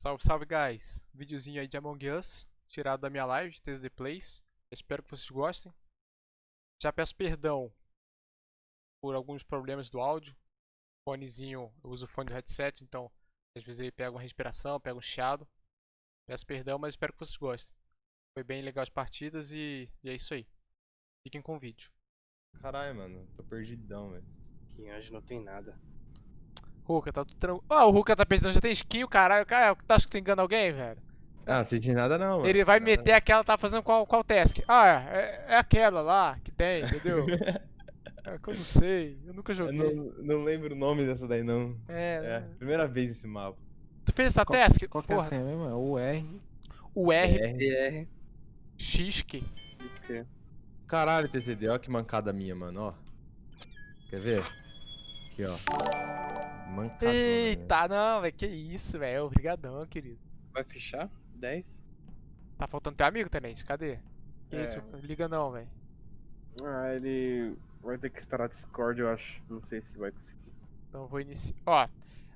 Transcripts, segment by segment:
Salve, salve, guys! Videozinho aí de Among Us, tirado da minha live, TSD Plays. Espero que vocês gostem. Já peço perdão por alguns problemas do áudio. Fonezinho, eu uso o fone do headset, então às vezes ele pega uma respiração, pega um chiado. Peço perdão, mas espero que vocês gostem. Foi bem legal as partidas e, e é isso aí. Fiquem com o vídeo. Caralho, mano, tô perdidão, velho. Aqui hoje não tem nada. Ruka, tá tudo tranquilo. Ah, o Ruka tá pensando, já tem skin, o caralho. Cara, tu acha que tu engana alguém, velho? Ah, sei de nada não, mano. Ele vai meter aquela, tá fazendo qual, qual task? Ah, é, é aquela lá que tem, entendeu? é que eu não sei, eu nunca Eu joguei. não, não lembro o nome dessa daí, não. É, É, primeira vez esse mapa. Tu fez essa Qual- task? Qual que é a Porra, senha mesmo? É o R. o R, R. BR. X, que? Isso que é. Caralho, TCD, ó que mancada minha, mano, ó. Quer ver? Aqui, ó. Eita, não, velho. Que isso, velho. É obrigadão, querido. Vai fechar? 10? Tá faltando teu amigo, Tenente. Cadê? Que é. isso? Liga não, velho. Ah, ele vai ter que estar na Discord, eu acho. Não sei se vai conseguir. Então vou iniciar. Ó,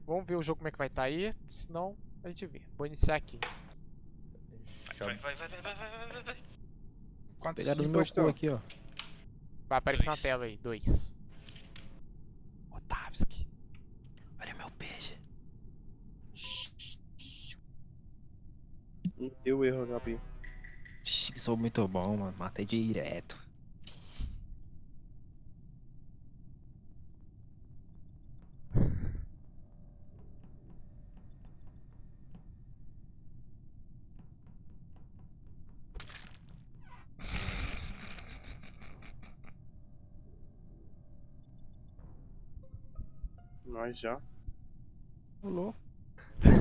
vamos ver o jogo como é que vai estar tá aí. Se não, a gente vê. Vou iniciar aqui. Vai, vai, vai, vai, vai, vai, vai, vai. Quantos Pegado no meu aqui, ó. Vai aparecer dois. na tela aí, dois. Otavski. Olha meu peixe. Não deu erro, Gabi. Sou muito bom, mano. Matei direto. Nós já. Rolou.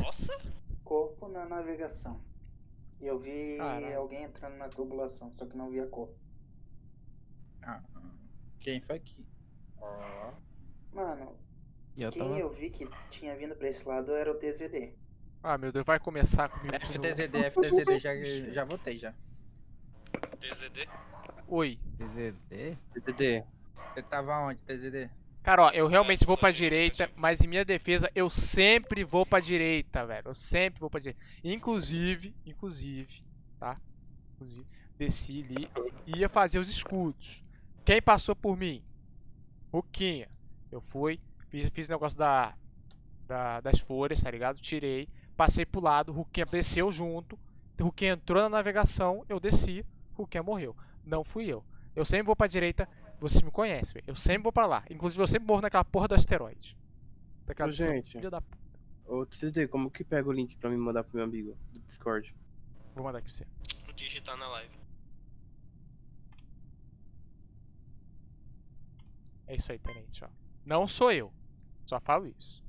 Nossa! corpo na navegação. E eu vi alguém entrando na tubulação, só que não via corpo. Ah, quem foi que. Ó. Mano, E eu quem tava. eu vi que tinha vindo pra esse lado era o TZD. Ah, meu Deus, vai começar comigo. FTZD, FTZD, já, já votei já. TZD. Oi. TZD? DDD. Você tava onde, TZD? Cara, ó, eu realmente vou pra direita, mas em minha defesa, eu sempre vou pra direita, velho. Eu sempre vou pra direita. Inclusive, inclusive, tá? Inclusive, desci ali e ia fazer os escudos. Quem passou por mim? Ruquinha. Eu fui, fiz, fiz o negócio da, da- das folhas, tá ligado? Tirei, passei pro lado, Ruquinha desceu junto. Ruquinha entrou na navegação, eu desci, Ruquinha morreu. Não fui eu. Eu sempre vou pra direita, você me conhece, velho. Eu sempre vou pra lá. Inclusive, eu sempre morro naquela porra do asteroide. Daquela Ô, missão gente. filha da p... Ô, TCD, como que pega o link pra me mandar pro meu amigo do Discord? Vou mandar aqui pra você. Vou digitar na live. É isso aí, tenente, ó. Não sou eu. Só falo isso.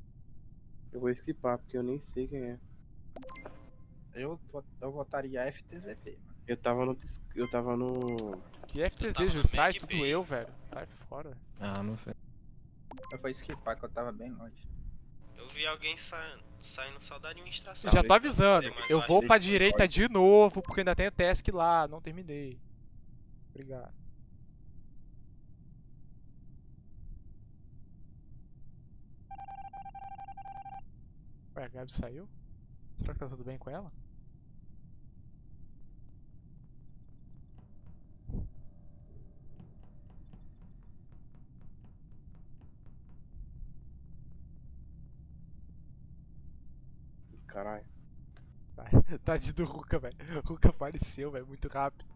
Eu vou skipar, porque eu nem sei quem é. Eu, eu votaria FTZD, mano. Eu tava no. Eu tava no. Que FTZ, na Jussai, Mac tudo Bay. eu, velho. Sai fora. Ah, não sei. Eu fui skipar que eu tava bem longe. Eu vi alguém saindo, saindo só da administração. Já tô avisando. Eu acho vou pra direita de novo, porque ainda tem task lá. Não terminei. Obrigado. Ué, a Gabi saiu? Será que tá tudo bem com ela? Caralho. Tadinho do Ruka, velho. Ruka faleceu, velho, muito rápido.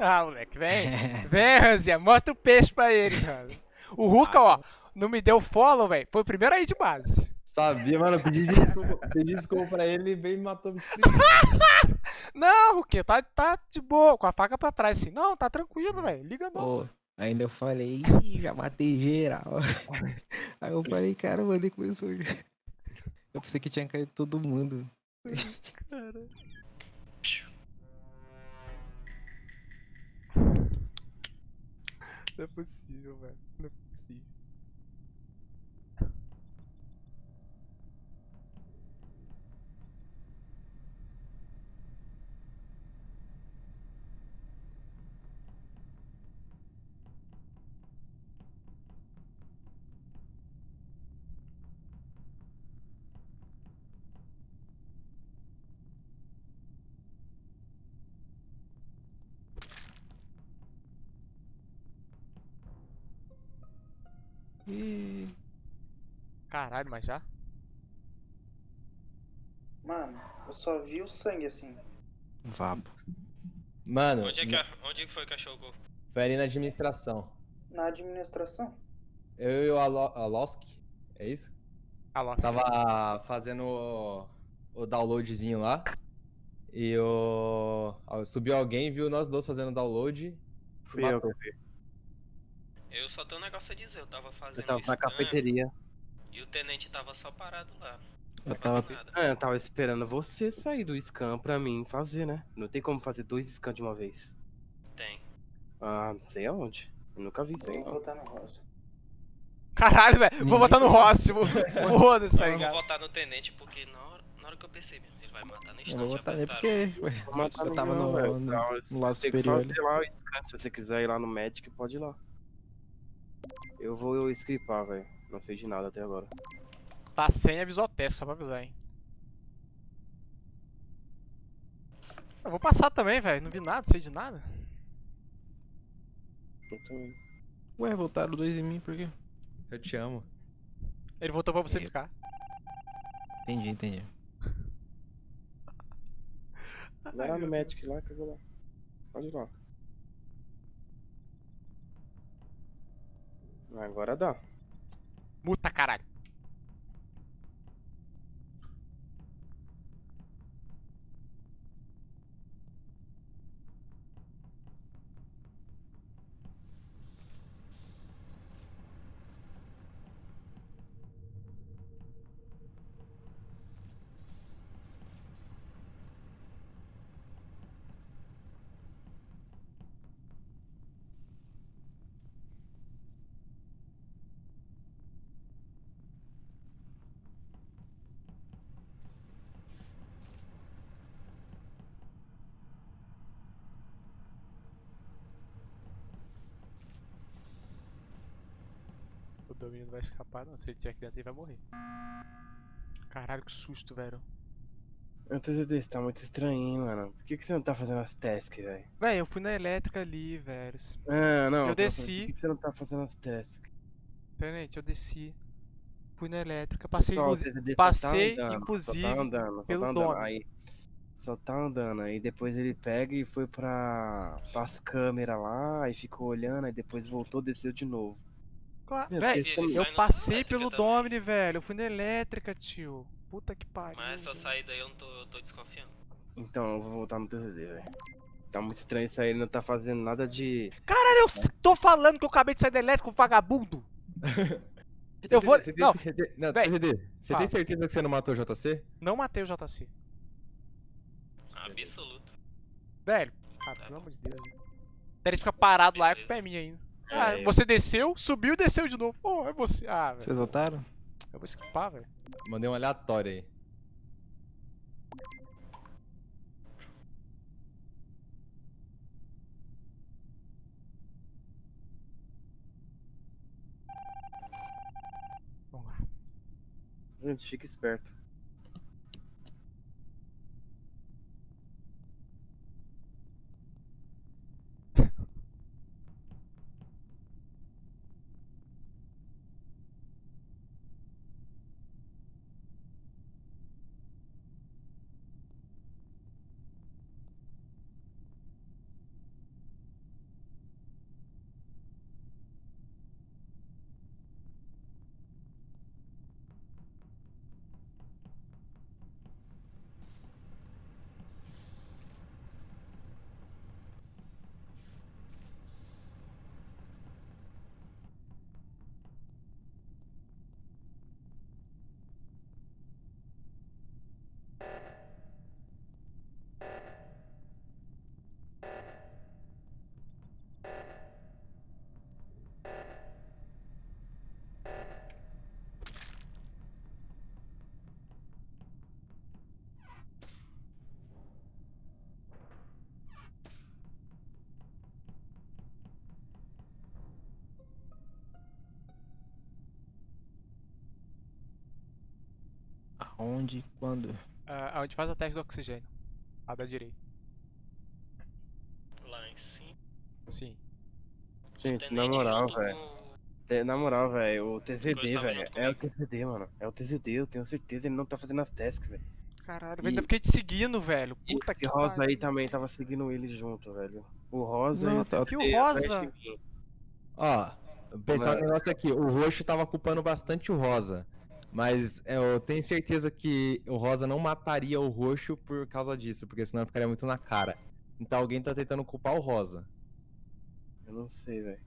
Ah, moleque, vem. Vem, Ranzinha, mostra o peixe pra eles, mano. O Ruka, ó, não me deu follow, velho. Foi o primeiro aí de base. Sabia, mano. Eu pedi desculpa, pedi desculpa pra ele e veio e me matou. me Não, Ruquinha, tá, tá de boa, com a faca pra trás, assim. Não, tá tranquilo, velho. Liga não. Pô, ainda eu falei, "Ih, já matei geral. Aí eu falei, cara, mano, ele começou. já. Eu pensei que tinha caído todo mundo. Não é possível, velho. Não é possível. Caralho, mas já? Mano, eu só vi o sangue assim. Vabo. Mano, Onde é que, a- onde foi que achou o corpo? foi ali na administração. Na administração. Eu e o Alo- Alosk, é isso? Alô, Tava fazendo o, o downloadzinho lá. E o. Subiu alguém, viu nós dois fazendo download. Fui eu matou. que vi. Eu só tenho um negócio a dizer, eu tava fazendo Eu tava na scan cafeteria. E o tenente tava só parado lá. Eu tava. Ah, eu tava esperando você sair do scan pra mim fazer, né? Não tem como fazer dois scans de uma vez. Tem. Ah, não sei aonde. Eu nunca vi isso aí, Vou não. botar no rosa. Caralho, velho. Vou botar no Róssimo. Foda-se, tá Eu vou ligado? votar no tenente porque na hora, na hora que eu percebi, ele vai matar no Eu instante. vou já botar nele porque. Ué, Vou matar eu tava no, no, no você lado tem que superior. fazer lá o scan. Se você quiser ir lá no Magic, pode ir lá. Eu vou scripar, velho. Não sei de nada até agora. Tá sem avisou teste, só pra avisar, hein. Eu vou passar também, velho. Não vi nada, sei de nada. Eu também. Ué, voltaram dois em mim, por quê? Eu te amo. Ele voltou pra você Eu- ficar. Entendi, entendi. Vai lá no Magic lá que eu vou lá. Pode ir lá. Agora dá. Muta, caralho. Não vai escapar, não. Se ele tiver aqui dentro, ele vai morrer. Caralho, que susto, velho. Eu tô dizendo, tá muito estranho, hein, mano. Por que, que você não tá fazendo as tasks, velho? Véi, eu fui na elétrica ali, velho. Ah, não. Eu tô desci. Por que, que você não tá fazendo as tasks? Tenente, eu desci. Fui na elétrica, passei Só, inclusive. desceu, passei, tá andando, inclusive, Só tá andando, só pelo tá andando. Aí, só tá andando. Aí depois ele pega e foi pra, pras câmeras lá, e ficou olhando, aí depois voltou, desceu de novo. Claro, sai eu passei pelo também. Domini, velho. Eu fui na elétrica, tio. Puta que pariu. Mas essa velho. saída aí eu não tô, eu tô desconfiando. Então, eu vou voltar no TCD, velho. Tá muito estranho isso aí, ele não tá fazendo nada de. Caralho, eu tô falando que eu acabei de sair da elétrica, vagabundo. Eu vou. Você Não, você tem- Não, TZD, você fala. tem certeza que você não matou o JC? não matei o JC. Absoluto. Velho, ah, pelo amor de Deus. velho. Ele fica parado lá, é Beleza. culpa é minha ainda. Ah, É, você desceu, subiu e desceu de novo. Pô, é você. Ah, velho. Vocês voltaram? Eu vou escapar, velho. Mandei um aleatório aí. Vamos lá. Gente, fica esperto. Onde? Quando? Ah, onde faz a teste do oxigênio. A da direita. Lá em cima. Sim. Gente, na moral, velho. com- Na moral, velho, o tava velho. É o. TZD, mano. É o TZD, eu tenho certeza. Ele não tá fazendo as tasks, velho. Caralho, E- velho, ainda fiquei te seguindo, velho. E Puta esse que Rosa pariu. aí também tava seguindo ele junto, velho. O Rosa Não, e o tá- Que o Rosa? mim. Ó, pensar um negócio aqui. O roxo tava culpando bastante o rosa. Mas é, eu tenho certeza que o rosa não mataria o roxo por causa disso, porque senão ficaria muito na cara. Então alguém tá tentando culpar o rosa. Eu não sei, velho.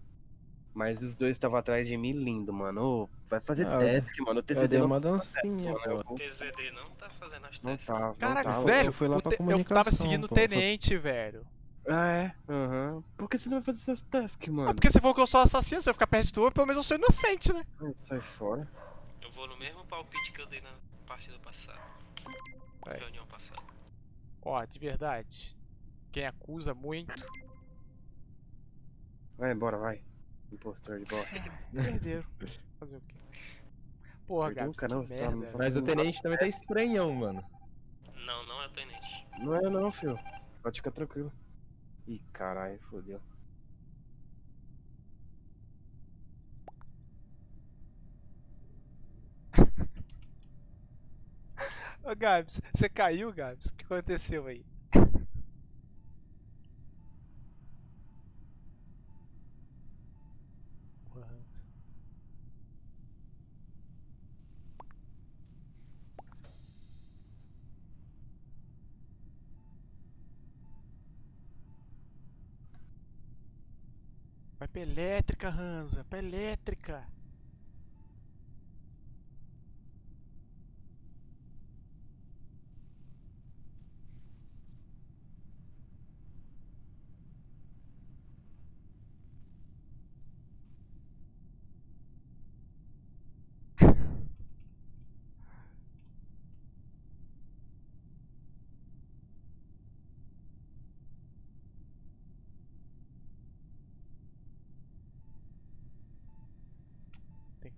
Mas os dois estavam atrás de mim lindo, mano. Ô, vai fazer Ah, task, mano. O dei não, uma dancinha, mano, eu pô. vou- TZD não tá fazendo as não testes. tá, Caralho, tá. velho, eu fui lá o pra te- eu tava seguindo o pô. tenente, velho. Ah, é? Aham. Por que você não vai fazer essas tasks, Ah, mano? porque você falou que eu sou assassino, se eu ficar perto de tu, pelo menos eu sou inocente, né? Ai, Sai fora. Vou no mesmo palpite que eu dei na partida passada. Vai. Reunião passada. Ó, de verdade. Quem acusa muito, Vai embora, vai. Impostor de bosta. perderam. Fazer o quê? Porra, que você tá merda. me velho. Mas o tenente também tá estranhão, mano. Não, não é o tenente. Não é não, filho. Pode ficar tranquilo. Ih, caralho, fodeu. Ô, Gabs, você caiu, Gabs? O que aconteceu aí? Vai pra elétrica, Hansa. Pra elétrica.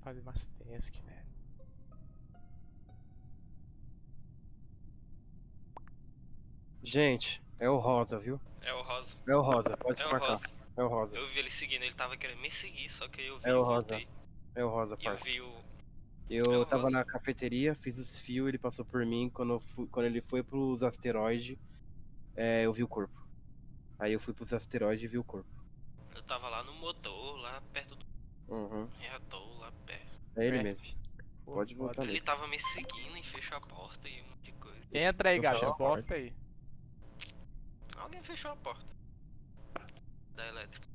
Fazer umas tasks, velho. Gente, é o Rosa, viu? É o Rosa. É o Rosa, pode É marcar. Rosa. É o Rosa. Eu vi ele seguindo, ele tava querendo me seguir, só que eu vi É o Rosa. voltei. É o Rosa, E eu parça. vi o. Eu É o tava Rosa. na cafeteria, fiz os fios, ele passou por mim. Quando, fui- quando ele foi pros asteroides, é, eu vi o corpo. Aí eu fui pros asteroides e vi o corpo. Eu tava lá no motor, lá perto do Uhum. reator, lá perto. É ele É. mesmo. Pode voltar Ele ali. tava me seguindo e fechou a porta e um monte de coisa. Entra aí, Eu Gabs. fecho a Volta aí. Alguém fechou a porta. Da elétrica.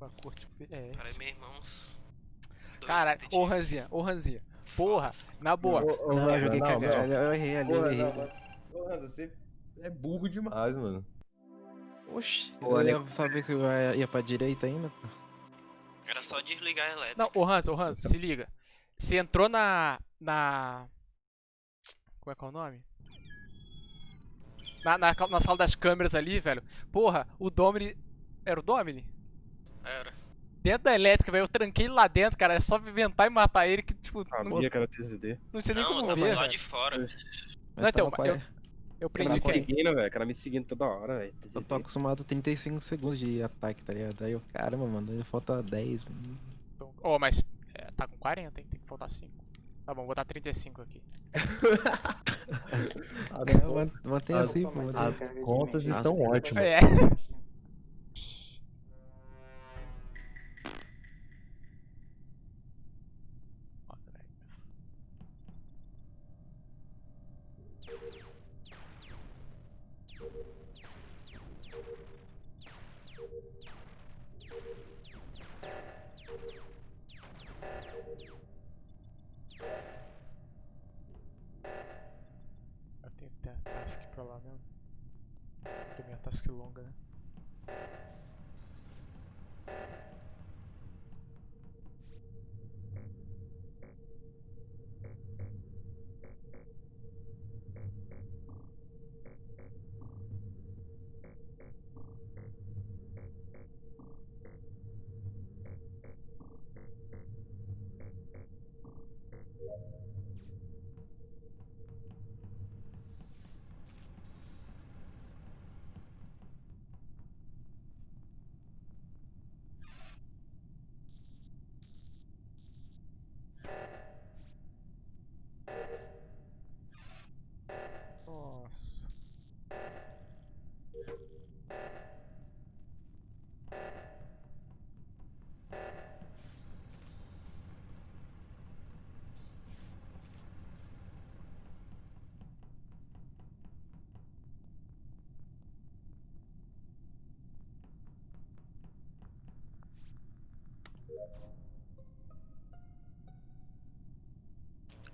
Uma cor tipo. É. Para meu irmão. Caralho, ô. Ranzinha, ô Ranzinha. Porra, na boa. Ô, ô, Não, eu joguei não. Eu errei ali, eu Porra, errei. Ô, Hansa, você é burro demais, mano. Oxi, Pô, eu Ale- ia saber que eu ia, ia pra direita ainda. Era só desligar a elétrica. Não, ô Hans, ô Hans, se liga. Você entrou na. Na. Como é que é o nome? Na, na, na sala das câmeras ali, velho. Porra, o Domini. Era o Domini? Era. Dentro da elétrica, velho. Eu tranquei ele lá dentro, cara. É só inventar e matar ele que, tipo, não, Sabia que era TZD. não tinha nem não, eu como tava ver, lá velho. de fora. Mas Não, então, eu- Eu O cara prendi me seguindo, velho. O cara me seguindo toda hora, velho. Eu tô acostumado a 35 segundos de ataque, tá ligado? Aí eu, caramba, mano, aí falta 10. mano. Então, Ô, mas é, tá com 40, hein? Tem que faltar 5. Tá bom, vou botar 35 aqui. É, man- mantém as- assim, pô. As contas estão é ótimas. É.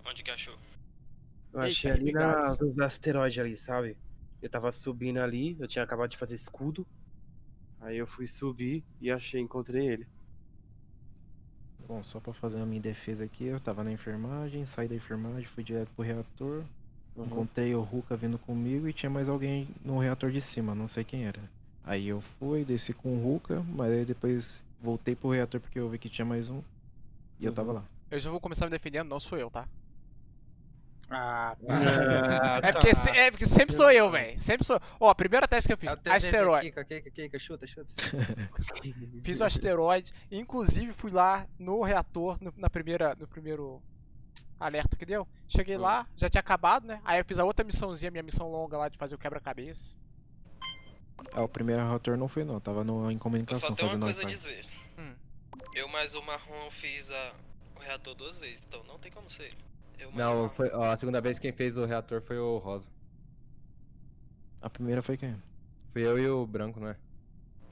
Onde que achou? Eu Eita, achei ali na, nos asteroides ali, sabe? Eu tava subindo ali, eu tinha acabado de fazer escudo. Aí eu fui subir e achei, encontrei ele. Bom, só pra fazer a minha defesa aqui, eu tava na enfermagem, saí da enfermagem, fui direto pro reator. Uhum. Encontrei o Ruka vindo comigo e tinha mais alguém no reator de cima, não sei quem era. Aí eu fui, desci com o Ruka, mas aí depois voltei pro reator porque eu vi que tinha mais um. E eu tava lá. Eu já vou começar me defendendo, não sou eu, tá? Ah, Ah, É porque, se- é porque sempre sou eu, velho. Sempre sou. Ó, a primeira teste que eu fiz, É o TZD, asteroide. Kika, Kika, Kika, chuta, chuta. Fiz o asteroide. Inclusive fui lá no reator, no, na primeira, no primeiro alerta que deu. Cheguei lá, já tinha acabado, né? Aí eu fiz a outra missãozinha, minha missão longa lá de fazer o quebra-cabeça. Ah, o primeiro reator não foi não, tava no, em Eu só comunicação tenho uma fazendo coisa a dizer. Hum. Eu mais o marrom fiz a, o reator duas vezes, então não tem como ser ele. Eu Não, foi, ó, a segunda vez quem fez o reator foi o Rosa. A primeira foi quem? Fui eu e o Branco, não é?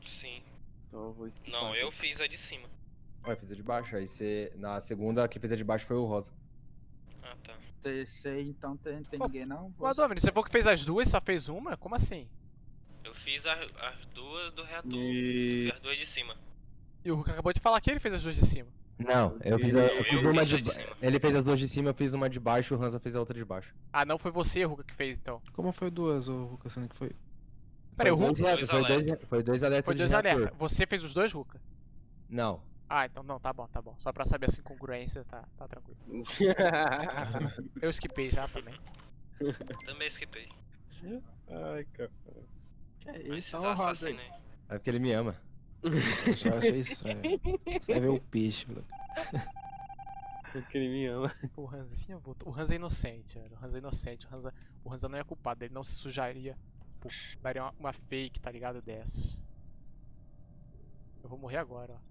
Sim. Então eu vou esquipar Não, aqui. eu fiz a de cima. Ué, fiz a de baixo. Aí você. Na segunda, quem fez a de baixo foi o Rosa. Ah, tá. Sei, sei, então tem, tem Ô, ninguém não? Mas, Domini, você falou que fez as duas só fez uma? Como assim? Eu fiz a- as duas do reator. E- Eu fiz as duas de cima. E o Hulk acabou de falar que ele fez as duas de cima. Não, eu fiz, a, eu eu fiz uma fiz de, de cima. Ele fez as duas de cima, eu fiz uma de baixo, o Hansa fez a outra de baixo. Ah, não foi você, Hulk, que fez então. Como foi duas, o Ruka, sendo que foi? Peraí, o Foi Hulk dois, Dois foi, dois, alertas. foi dois alertas foi dois alertas. Você fez os dois, Hulk? Não. Ah, então não, tá bom, tá bom. Só pra saber essa incongruência, tá, tá tranquilo. Eu esquipei já também. Também esquipei. Ai, cara. Que é isso, ó, o aí. assassinos aí. É porque ele me ama. Eu só achei estranho. Você vai ver o peixe, velho. Porque ele me ama. O Ranzinha voltou. O Ranza é inocente, velho. O Ranza é inocente. O Ranza, o Ranza não é culpado. Ele não se sujaria. Pô, daria uma, uma fake, tá ligado? Dessas. Eu vou morrer agora, ó.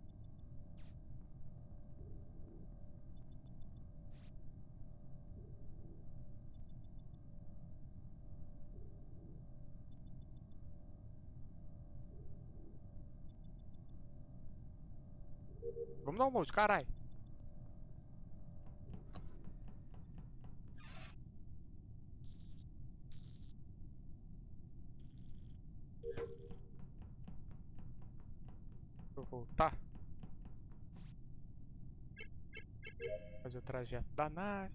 Vamos dar um load, caralho. Vou voltar. Fazer o trajeto da nave.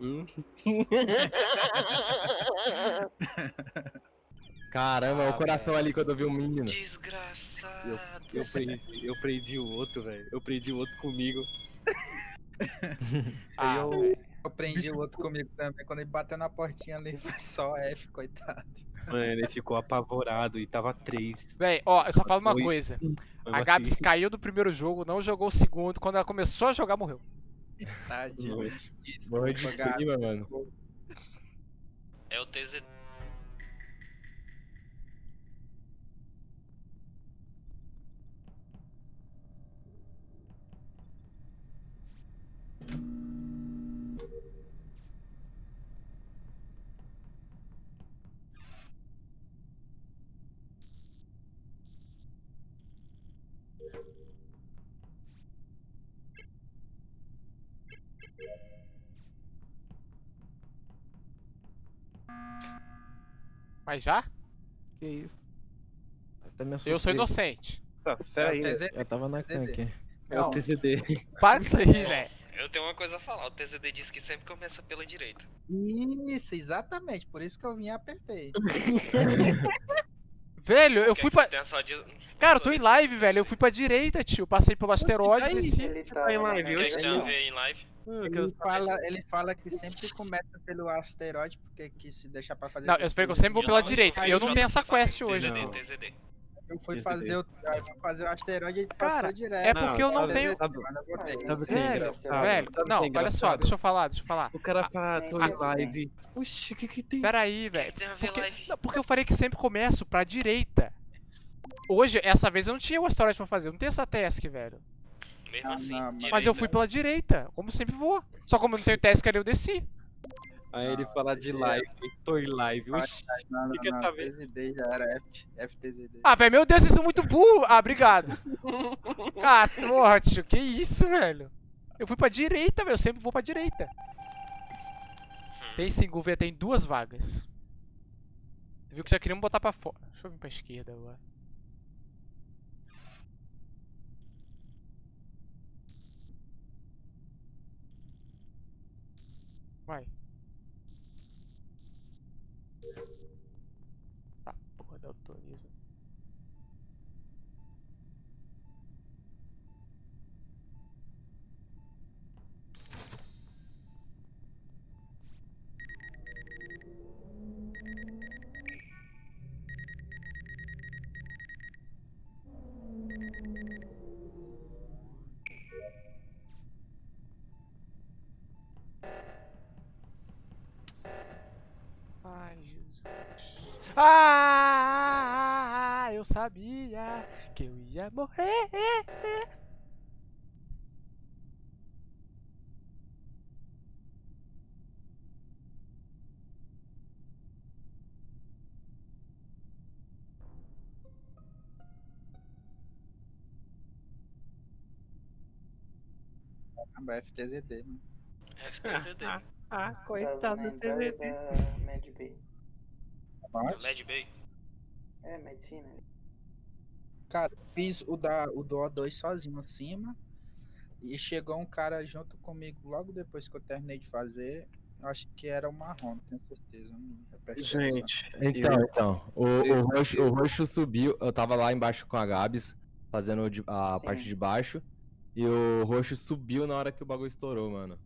Hum? Caramba, Ah, o coração velho. ali quando eu vi um menino. Desgraçado. Eu prendi, eu prendi o outro, velho. Eu prendi o outro comigo. Ah, eu-. Eu prendi o outro comigo também. Quando ele bateu na portinha ali, foi só F, coitado. Mano, ele ficou apavorado e tava três. Véi, ó, eu só falo uma Oi. coisa. Eu A Gabs caiu do primeiro jogo, não jogou o segundo. Quando ela começou a jogar, morreu. Tadinho. Morre de clima, mano. É o TZ. Mas já? Que isso? Até me Eu sou inocente. Nossa, É pera o aí. Eu tava na TZD. tanque. É o TCD. Para disso aí, velho. Eu tenho uma coisa a falar. O TZD diz que sempre começa pela direita. Isso, exatamente. Por isso que eu vim e apertei. Velho, eu Quer fui pra. de... Cara, eu tô em live, velho. Eu fui pra direita, tio. Passei pelo asteroide, aí? desci. Ele tá em live em live? Ele fala, ele fala que sempre começa pelo asteroide, porque que se deixar pra fazer. Não, eu falei que eu sempre vou pela direita. Eu não tenho essa quest hoje. TZD. TZD. Eu fui fazer o, eu fui fazer o asteroide e ele Cara, passou direto. é porque eu não tenho- Sabe- eu botei. Sabe o que é engraçado? velho. Não, é olha só, deixa eu falar, deixa eu falar. O cara tô nem em live. Oxi, o que que tem? Pera aí, O velho. Porque, não, porque eu falei que sempre começo pra direita. Hoje, essa vez eu não tinha o asteroide pra fazer. Eu não tenho essa task, velho. Mesmo Não, assim, não, mas- Mas eu fui pela direita, como sempre vou. Só como eu não tenho task ali, eu desci. Aí ele fala de live, tô em live. Oxi, Não, não, Fica não. sabendo. TZD já era F, FTZD. Ah, velho, meu Deus, vocês são muito burros. Ah, obrigado. Ah, porra, tio, que isso, velho? Eu fui pra direita, velho. Eu sempre vou pra direita. Tem sim, governo, tem duas vagas. Tu viu que já queriam botar pra fora. Deixa eu vir pra esquerda agora. Vai. Ah, eu sabia que eu ia morrer. Caramba, FTZD, mano. FTZD. ah, Tava coitado na do TZD. da Med Mad Bay. É, medicina. Cara, fiz o, da, o do O2 sozinho acima. E chegou um cara junto comigo logo depois que eu terminei de fazer. Acho que era o marrom, tenho certeza. Gente, Então, eu- então, o, o, roxo, o roxo subiu, eu tava lá embaixo com a Gabs, fazendo a Sim. parte de baixo, e o roxo subiu na hora que o bagulho estourou, mano.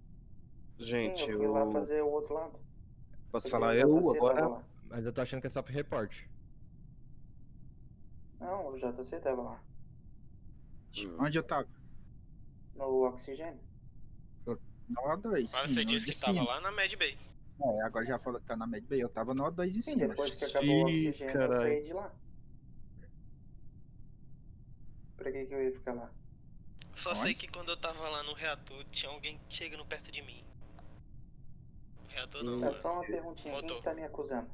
gente, Sim, eu fui lá eu fazer o outro lado. posso falar eu agora? Mas eu tô achando que é só pro report. Não, o JC tava lá. Onde eu tava? No oxigênio. No O2. Mas sim, você disse que tava lá na Mad Bay. É, agora já falou que tá na Med Bay. Eu tava no O2 em Sim, cima. depois que acabou o oxigênio, eu caralho. saí de lá. Pra que, que eu ia ficar lá? Só Onde? sei que quando eu tava lá no reator, tinha alguém chegando perto de mim. Reator não, É só uma perguntinha, quem Motor. que tá me acusando?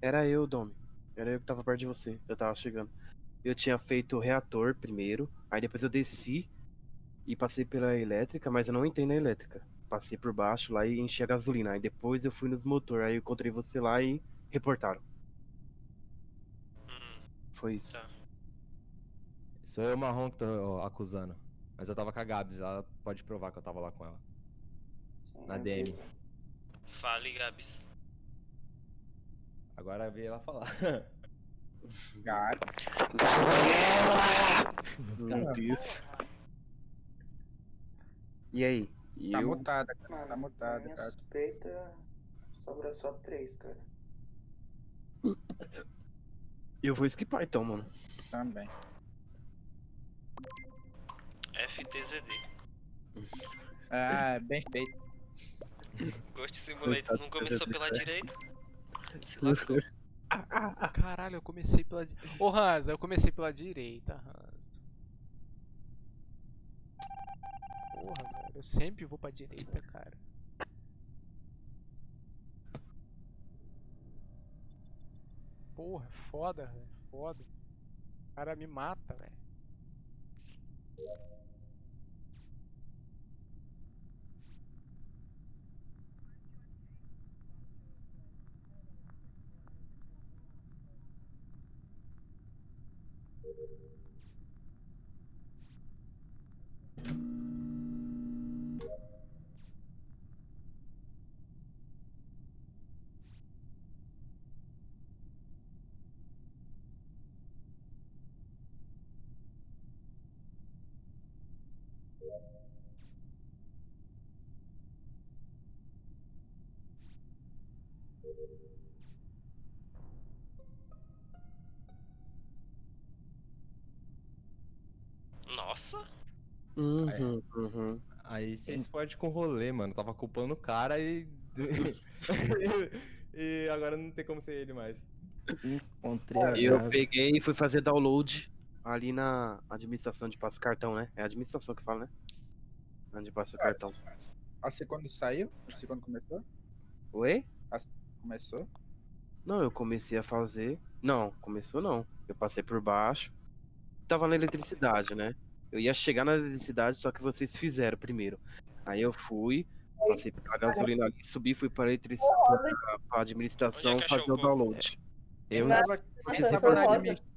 Era eu, Domi. Era eu que tava perto de você. Eu tava chegando. Eu tinha feito o reator primeiro, aí depois eu desci e passei pela elétrica, mas eu não entrei na elétrica. Passei por baixo lá e enchi a gasolina. Aí depois eu fui nos motor, aí eu encontrei você lá e reportaram. Hum, Foi isso. Tá. Sou eu, marrom, que tô ó, acusando. Mas eu tava com a Gabs, ela pode provar que eu tava lá com ela. Na DM. fale, Gabs. Agora veio ela falar. Cara, Meu Deus. E aí? tá eu... mutada, cara. Mano, Tá na mutada, minha cara. suspeita, sobra só três, cara. eu vou skipar então, mano. Também. FTZD. Ah, bem feito. Ghost Simulator não começou pela direita. Caralho, eu comecei pela. Ô, Hansa, eu comecei pela direita, Hansa. Porra, velho. Eu sempre vou pra direita, cara. Porra, é foda, velho. Foda. O cara me mata, velho. Nossa. Uhum, uhum. Aí vocês podem com rolê, mano. Tava culpando o cara e. e agora não tem como ser ele mais. Encontrei a Eu peguei e fui fazer download ali na administração de passa cartão, né? É a administração que fala, né? Onde passa o cartão. A segunda saiu? A segunda começou? Oi? Começou? Não, eu comecei a fazer. Não, começou não. Eu passei por baixo. Tava na eletricidade, né? Eu ia chegar na eletricidade, só que vocês fizeram primeiro. Aí eu fui, passei pela gasolina ali, subi, fui pra eletricidade, pra, pra administração é fazer o o corpo? download. Eu, Tava, Você você foi tava na administração.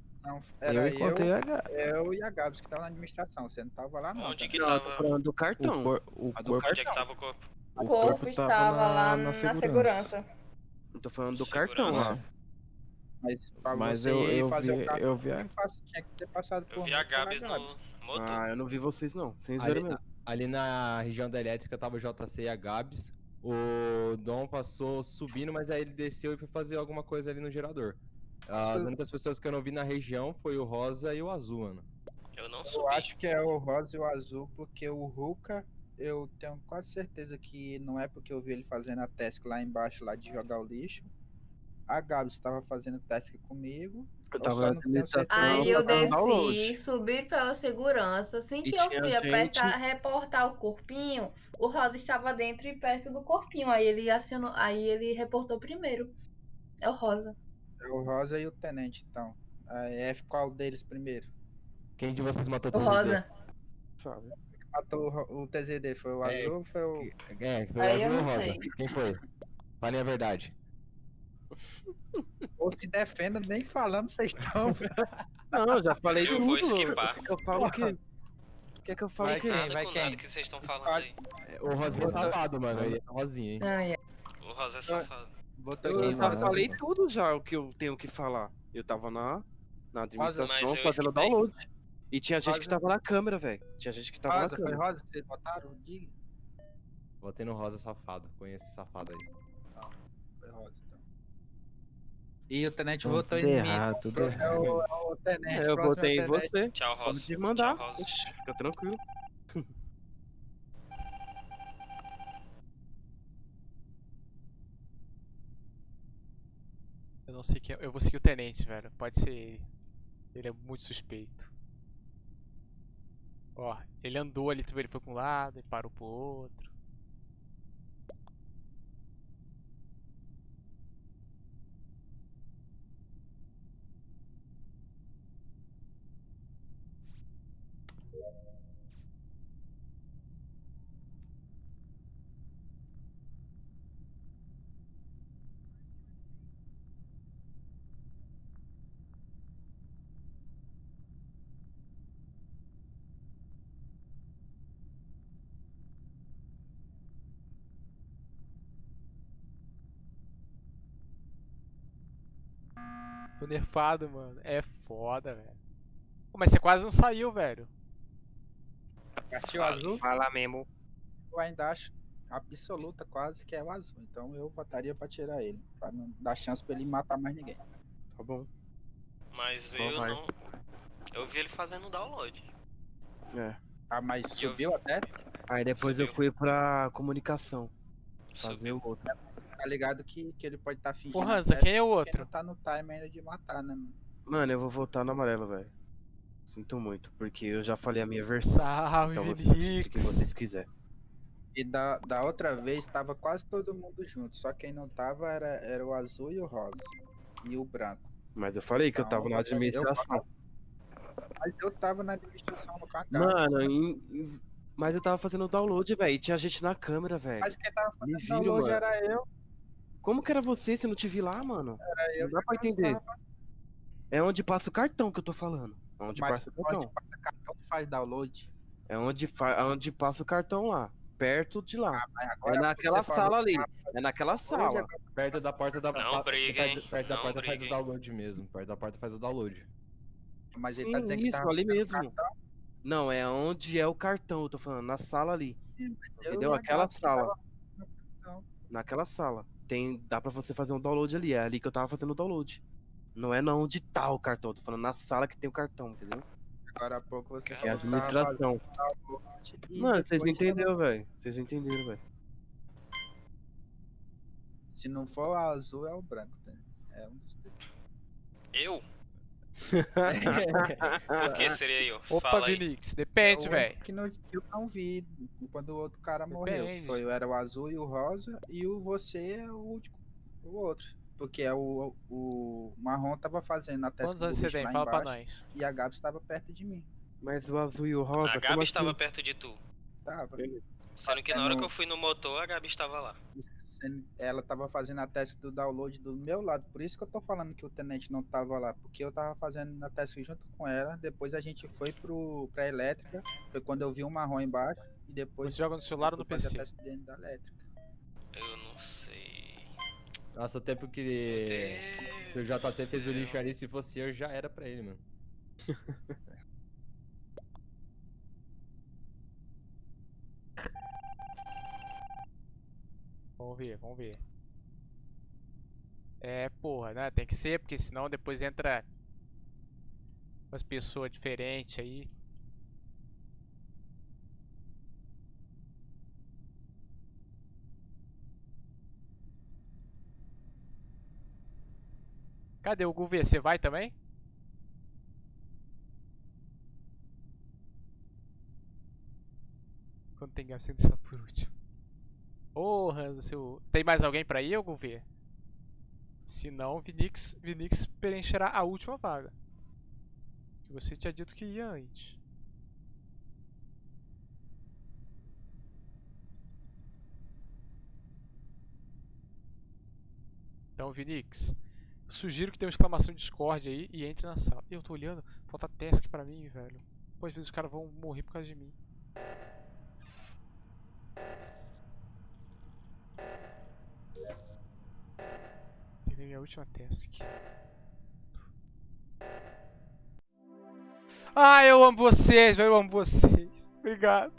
Era eu encontrei eu, a eu e a Gabs que tava na administração. Você não tava lá, não. Onde que Não, tava. falando do o, cartão. cor, o A do corpo. Onde é que tava o corpo? O O corpo tava estava lá na na, segurança. segurança. Eu tô falando do Segurança. cartão lá. Mas pra Mas você eu, eu, fazer vi, o cartão, eu vi a tinha que ter passado por Eu vi a Gabs. no motor. Ah, eu não vi vocês não. Vocês Ali, viram mesmo. ali na região da elétrica tava o JC e a Gabs. O Dom passou subindo, mas aí ele desceu e foi fazer alguma coisa ali no gerador. As Isso- únicas pessoas que eu não vi na região foi o Rosa e o Azul, mano. Eu não Eu subi. acho que é o rosa e o azul, porque o Ruka, eu tenho quase certeza que não é porque eu vi ele fazendo a task lá embaixo, lá de jogar o lixo. A Gabs estava fazendo task comigo. Eu eu tava certeza. Aí eu desci, subi pela segurança. Assim que eu fui gente- apertar, reportar o corpinho, o Rosa estava dentro e perto do corpinho. Aí ele acionou, aí ele reportou primeiro. É o Rosa. É o rosa e o tenente, então. Aí F qual deles primeiro? Quem de vocês matou O Rosa. Sabe? Matou o o TZD, foi o É, azul ou foi o. É, foi o eu Azul ou o Rosa? sei. Quem foi? Falem a verdade. Ou se defenda, nem falando vocês estão. Não, eu já falei Eu tudo. vou esquipar. Quer que eu falo o quê? Quer que eu falo Vai o? Nada vai quem? que vocês estão falando aí. O Rosinha é safado, mano. Ele é Rosinha, hein? Ai. O Rosa é safado. Eu já mano. falei tudo já o que eu tenho que falar. Eu tava na, na administração fazendo download. E tinha gente que Rosa. tava na câmera, velho. Tinha gente que tava Rosa, na foi câmera. rosa que vocês botaram? Diga. Botei no Rosa safado. Conheço esse safado aí. Foi rosa, então. E o tenente Tudo votou em mim. errado, tudo É o, é o. É, eu próximo botei em é o tenente. você. Tchau, Rosa. te mandar. Tchau. Oxi, fica tranquilo. Eu não sei quem. é- Eu vou seguir o tenente, velho. Pode ser ele. Ele é muito suspeito. Ó, ele andou ali, tu vê, ele foi pra um lado e parou pro outro. Tô nerfado, mano. É foda, velho. Mas você quase não saiu, velho. Partiu azul, Fala mesmo. eu ainda acho absoluta quase que é o azul. Então eu votaria pra tirar ele. Pra não dar chance pra ele matar mais ninguém. Tá bom. Mas eu vai. não. Eu vi ele fazendo download. É. Ah, mas eu subiu até? Aí depois eu Subiu. fui pra comunicação. Fazer Subiu. o outro. Tá ligado que, que ele pode estar tá fingindo. Ô, Hansa, quem é o outro? não tá no time ainda de matar, né? mano? Mano, eu vou votar no amarelo, velho. Sinto muito, porque eu já falei a minha versão. Salve, Então você acredita Vinix. quem vocês quiserem. E da, da outra vez tava quase todo mundo junto. Só quem não tava era, era o azul e o rosa. E o branco. Mas eu falei que eu Não, tava na eu- administração. Mas eu tava na administração no cagado. Mano, em- em- mas eu tava fazendo download, velho. E tinha gente na câmera, velho. Mas quem tava fazendo viram, download mano. era eu. Como que era você se eu não te vi lá, mano? Era eu Não dá pra entender. tava. É onde passa o cartão que eu tô falando. É onde Mas passa o onde cartão. passa cartão que faz download. É onde, fa... onde passa o cartão lá. Perto de lá. Mas É agora naquela falou sala ali. que É naquela sala. agora- Perto da porta da Não pa- briguem, perto, da não porta faz o download mesmo. Perto da porta faz o download. Mas ele Sim, tá dizendo que isso, tava ali fazendo mesmo. cartão, Não, é onde é o cartão, eu tô falando. Na sala ali. eu Entendeu? Aquela que sala. cartão. Naquela sala. Tem, dá pra você fazer um download ali. É ali que eu tava fazendo o download. Não é na onde tá o cartão. Tô falando na sala que tem o cartão, entendeu? Agora há pouco você Que Que é a falou que administração. fazendo download e Mano, vocês não entenderam, velho. Vocês não entenderam, velho. Se não for o azul, é o branco. tá? É um dos. Eu? Por que seria eu? Opa, Fala aí. Vinix, depende, É o velho. único Que, não, eu não vi quando o outro cara morreu. Depende. Foi, era o azul e o rosa, e o você é o último, o outro. Porque é o, o marrom tava fazendo a Quantos do anos você tem? Fala pra embaixo, nós. e a Gabs estava perto de mim. Mas o azul e o rosa. A Gabi assim? estava perto de tu. Tava. Sendo que na hora que eu fui no motor, a Gabi estava lá. Sendo- Ela tava fazendo a task do download do meu lado. Por isso que eu tô falando que o tenente não tava lá. Porque eu tava fazendo a task junto com ela. Depois a gente foi pro, pra elétrica. Foi quando eu vi um marrom embaixo. E depois. Você joga no celular eu ou no PC? a task dentro da elétrica. Eu não sei. Nossa, o tempo que, que o JC fez o lixo ali, se fosse eu, já era pra ele, mano. Vamos ver, vamos ver. É, porra, né? Tem que ser, porque senão depois entra umas pessoas diferentes aí. Cadê o Gouveia? Você vai também? Quando tem gasto, você por último. Ô, Hansa, seu... Tem mais alguém pra ir, ou ver? Se não, Vinix, Vinix preencherá a última vaga. Que você tinha dito que ia antes. Então, Vinix, sugiro que dê uma exclamação Discord aí e entre na sala. Eu tô olhando, falta task pra mim, velho. Pô, às vezes os caras vão morrer por causa de mim. Terminei minha última task. Ah, eu amo vocês, eu amo vocês. Obrigado.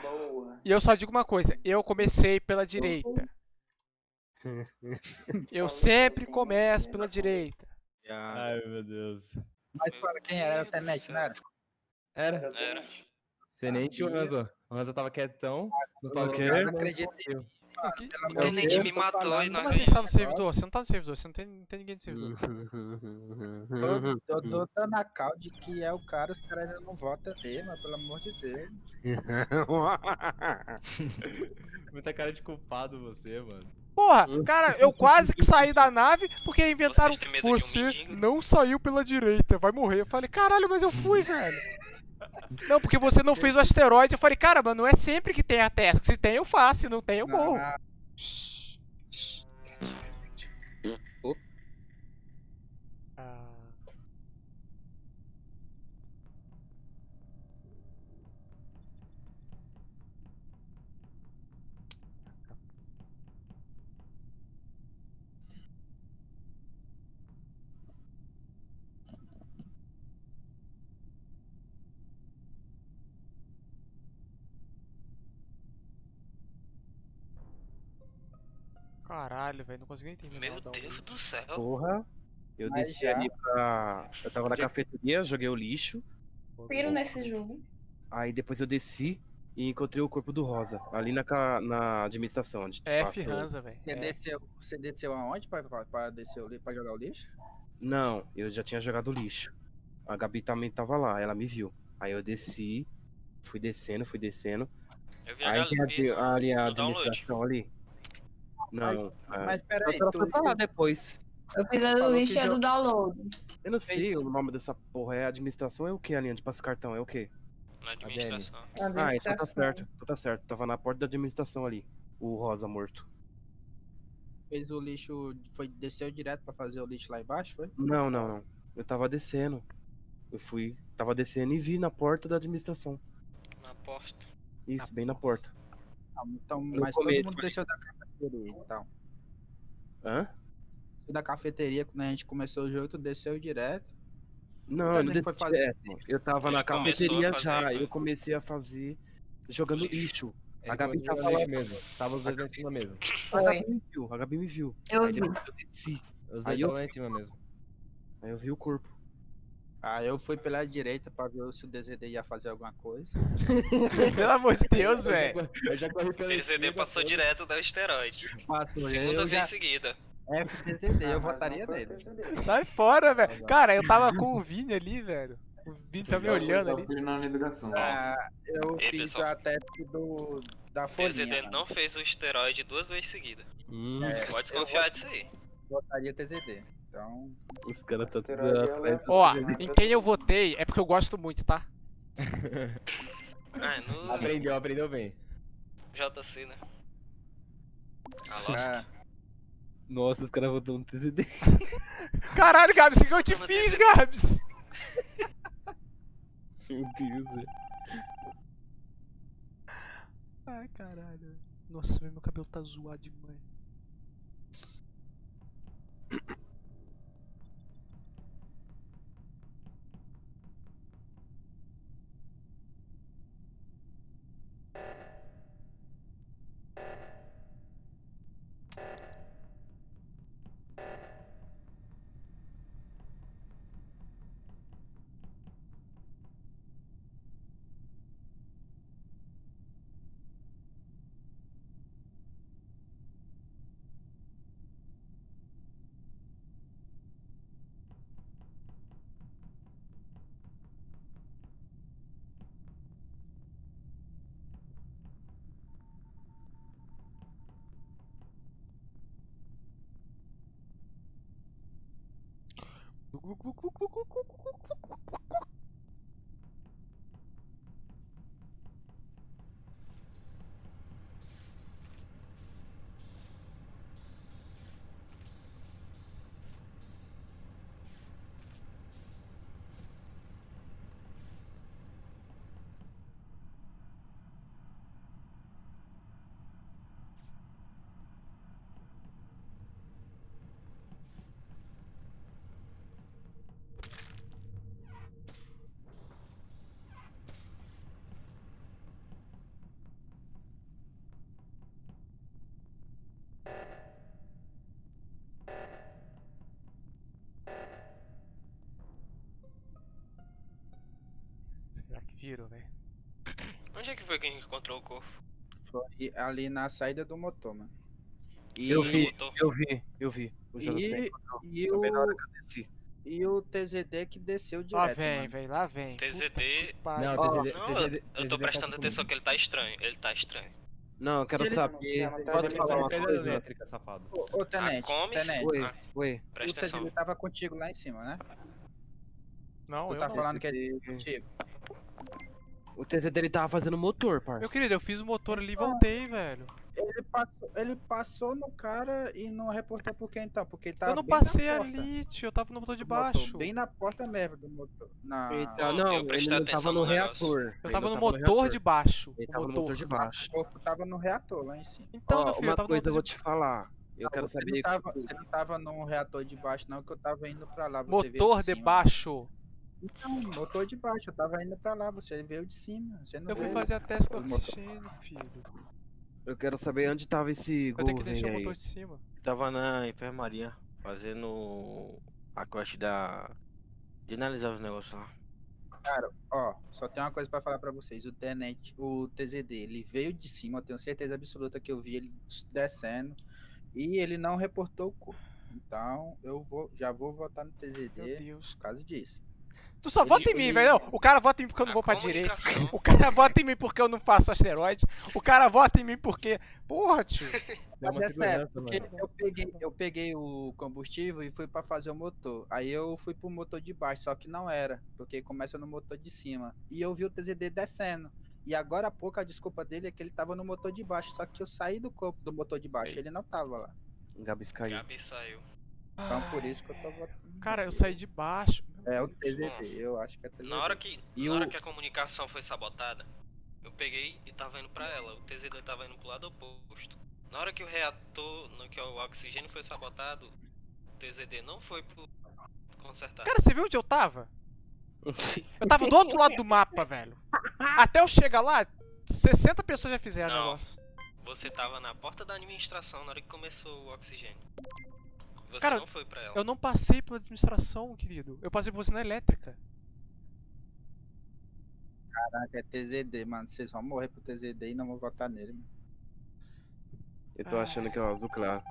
Boa. E eu só digo uma coisa, eu comecei pela direita. Eu sempre começo pela direita. Ai, meu Deus. Mas fala quem era? Era o tenente, não era? Era. Era. Tenente e o Hanzo. O Hanzo tava quietão. Não falou nada, Não acredito. morreu. O tenente me matou e não Como assim você tá no servidor? Você não tá no servidor, você não tem, não tem ninguém no servidor. Eu, tô dando a cal de que é o cara, os caras ainda não votam nele, mas pelo amor de Deus. Muita cara de culpado você, mano. Porra, cara, eu quase que saí da nave porque inventaram. Um Você mendigo?" não saiu pela direita, vai morrer. Eu falei, caralho, mas eu fui, velho. Não, porque você não fez o asteroide. Eu falei, cara, mas não é sempre que tem a task. Se tem, eu faço. Se não tem, eu morro. Ah, Shhh. Caralho, velho, não consegui nem terminar. Meu o. Deus do céu. Porra. Eu Mas desci já- ali pra. Eu tava na cafeteria, joguei o lixo. Piro nesse jogo. Aí depois eu desci e encontrei o corpo do Rosa. Ali na, ca- na administração. Onde F velho. Você, É. desceu, você desceu aonde pra, pra, pra descer o pra jogar o lixo? Não, eu já tinha jogado lixo. A Gabi também tava lá, ela me viu. Aí eu desci, fui descendo, fui descendo. Eu vi a Aí tem Gabi a, ali a administração ali. Não, a- Mas peraí, ela tu, lá depois. Eu fiz a do Falou lixo que e jo- do download. Eu não sei Fez. o nome dessa porra. É administração é o que, Alinha? De passa cartão, é o quê? na administração. Ah, então tá Administração. certo. Então tá certo. Tava na porta da administração ali. O Rosa morto. fez o lixo, foi, desceu direto pra fazer o lixo lá embaixo, foi? Não, não, não. Eu tava descendo. Eu fui. Tava descendo e vi na porta da administração. Na porta. Isso, bem na porta. Então, No mas começo, todo mundo desceu da cafeteria, então. Hã? Da cafeteria, quando a gente começou o jogo, tu desceu direto. Não, eu não foi desci fazer- direto. Eu tava Ele na cafeteria fazer, já. Eu comecei a fazer. Jogando Lixo. Ele A Gabi tava no lá. lixo mesmo. Tava os dois lá em cima mesmo. A. Gabi me viu. A Gabi me viu. Eu vi. eu desci. Os dois Aí eu- estavam lá em cima mesmo. Aí eu vi o corpo. Ah, eu fui pela direita pra ver se o DZD ia fazer alguma coisa. Pelo amor de Deus, Eu velho. corri- Eu já corri pela TZD esquerda, passou direto da asteroide. Passou, Segunda eu vez já, seguida. FTZD, eu Ah, mas votaria nele. Sai fora, velho. Cara, eu tava com o Vini ali, velho. O Vini tá me olhando ali. ali. Ah, eu Ei, fiz pessoal. a teste do, da folhinha. TZD mano. não fez o esteroide duas vezes seguidas. Hum, Pode desconfiar disso aí. Votaria TZD. Então, os caras tá tudo ela- Ó, em quem eu votei é porque eu gosto muito, tá? Ah, no Aprendeu, aprendeu bem. JC, né? Alô? ah, Nossa, os caras votam no TZD. Caralho, Gabs, o que, que eu te fiz, Gabs? Meu Deus, velho. Ai, caralho. Nossa, meu cabelo tá zoado demais. Será que viram, velho? Onde é que foi que a gente encontrou o corpo? foi ali na saída do motor, mano. E, Eu vi, eu vi, eu vi. O e, e, Também na hora o, que eu desci. e o TZD que desceu direto, Lá vem, velho, lá vem. TZD. Não, Ó, TZD, Não, TZD, eu tô prestando atenção que ele tá estranho. Ele tá estranho. Não, eu quero eles- saber. não, Pode falar uma Pedra coisa? elétrica, safado. Ô, ô Tenente, Comes? Tenente, Oi, Ah. oi. o Presta atenção. TZD tava contigo lá em cima, né? Não, tu eu tá não. falando que ele tá contigo. O TZD ele tava fazendo motor, parça. Meu querido, eu fiz o motor ali e voltei, velho. Ele passou, ele passou no cara e não reportou por quê então? Porque ele tava eu não passei ali, tio. Eu tava no motor de do motor, baixo. Bem na porta mesmo do motor. Na... Então, não, eu ele não atenção tava no no reator. Eu tava no motor de baixo. Ele o tava no motor. motor de baixo. O corpo tava no reator lá em cima. Então, Ó, meu filho, eu uma tava no coisa eu motor vou de... te falar. Eu quero você saber. Não tava, você não tava no reator de baixo, não, que eu tava indo pra lá. Você Motor de cima. baixo. Então, motor de baixo, eu tava indo pra lá, você veio de cima. Você não Eu fui veio. fazer a teste motor. oxigênio, filho. Eu quero saber onde tava esse Eu tenho que deixar o aí. motor de cima. Tava na enfermaria fazendo a quest da. de analisar os negócios lá. Cara, ó, só tem uma coisa pra falar pra vocês. O Tenente, o TZD, ele veio de cima, eu tenho certeza absoluta que eu vi ele descendo. E ele não reportou o corpo. Então, eu vou, já vou votar no Meu TZD Deus. por causa disso. Tu só vota em mim, velho. O cara vota em mim porque eu não A vou pra direita. O cara vota em mim porque eu não faço asteroide. O cara vota em mim porque. Porra, tio. É uma Mas é sério, porque eu peguei, eu peguei o combustível e fui pra fazer o motor. Aí eu fui pro motor de baixo, só que não era, porque começa no motor de cima. E eu vi o TZD descendo. E agora há pouco a desculpa dele é que ele tava no motor de baixo, só que eu saí do corpo do motor de baixo, ele não tava lá. Gabs caiu. Gabi saiu. Então por isso que eu tô votando. Cara, eu saí de baixo. É o TZD, eu acho que é TZD. Na hora que, E na hora o- que a comunicação foi sabotada, eu peguei e tava indo pra ela. O TZD tava indo pro lado oposto. Na hora que o reator, no que o oxigênio foi sabotado, o TZD não foi pro consertar. Cara, você viu onde eu tava? Eu tava do outro lado do mapa, velho. Até eu chegar lá, 60 pessoas já fizeram o negócio. Você tava na porta da administração na hora que começou o oxigênio. Você Cara, não foi pra ela. Eu não passei pela administração, querido. Eu passei por você na elétrica. Caraca, é TZD, mano. Vocês vão morrer pro TZD e não vou votar nele, mano. Eu tô achando que é o azul claro.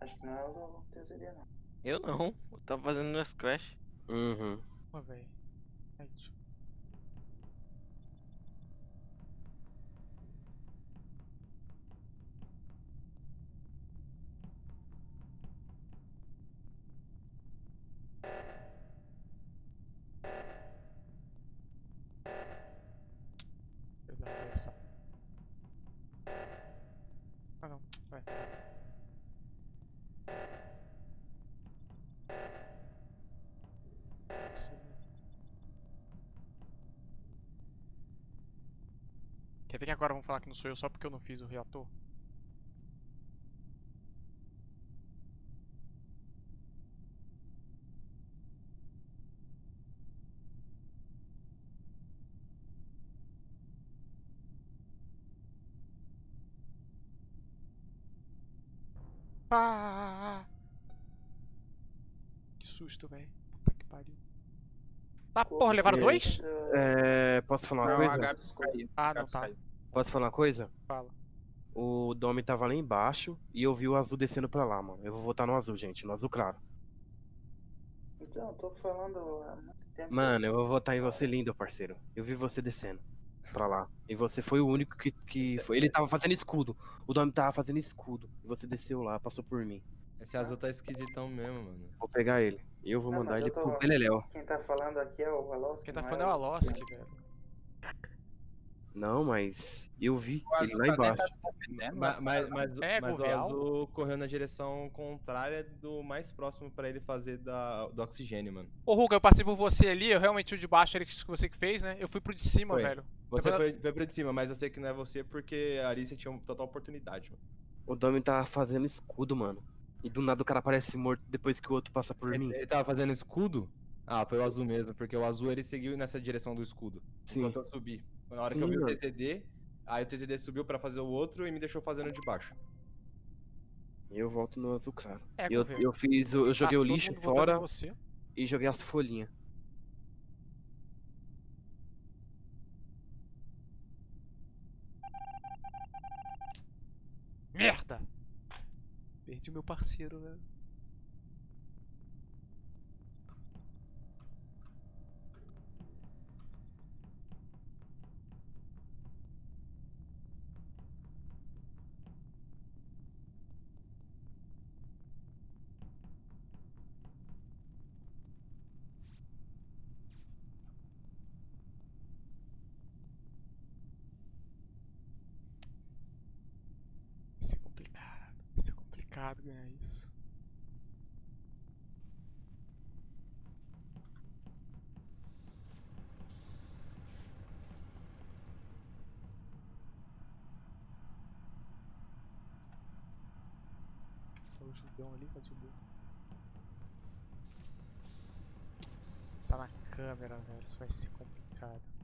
Acho que não é o TZD, não. Eu não. Eu tava fazendo no Crash. Uhum. Ó, velho. Aí, deixa agora vão falar que não sou eu só porque eu não fiz o reator? Ah! Que susto, velho. Puta que pariu. Tá, porra, levaram dois? É, posso falar uma Não, coisa? a Gabs caiu. Ah, não, Gabs tá. caiu. Posso falar uma coisa? Fala. O Domi tava lá embaixo e eu vi o azul descendo pra lá, mano. Eu vou votar no azul, gente, no azul claro. Então, eu tô falando há muito tempo. Mano, eu vou votar em você, lindo, parceiro. Eu vi você descendo pra lá. E você foi o único que, que foi. Ele tava fazendo escudo. O Domi tava fazendo escudo. E você desceu lá, passou por mim. Esse azul tá esquisitão mesmo, mano. Vou pegar ele. E eu vou Não, mandar mas ele tô- pro Beleléu. Quem tá falando aqui é o Aloski. Quem tá falando é o Aloski, Luciano. velho. Não, mas eu vi O ele lá tá embaixo. dentro, tá se defendendo, Ma- Mas, mas, É, mas o azul correu na direção contrária do mais próximo pra ele fazer da, do oxigênio, mano. Ô, Ruga, eu passei por você ali, eu realmente o de baixo era que você que fez, né? Eu fui pro de cima, Foi. velho. Você Depois foi, foi pra de cima, mas eu sei que não é você porque ali você tinha uma total oportunidade, mano. O Domi tava fazendo escudo, mano. E do nada o cara aparece morto depois que o outro passa por mim. Ele, ele tava fazendo escudo? Ah, foi o azul mesmo, porque o azul ele seguiu nessa direção do escudo. Sim. Enquanto eu subi. Na hora Sim, que eu vi mano. o TCD, aí o TCD subiu pra fazer o outro e me deixou fazendo de baixo. Eu volto no azul claro. É, eu, eu fiz. Eu joguei Ah, o lixo fora e joguei as folhinhas. Merda! Perdi o meu parceiro, velho. Complicado ganhar isso. Tá o Judão ali, cadê o? Tá na câmera, velho. Isso vai ser complicado.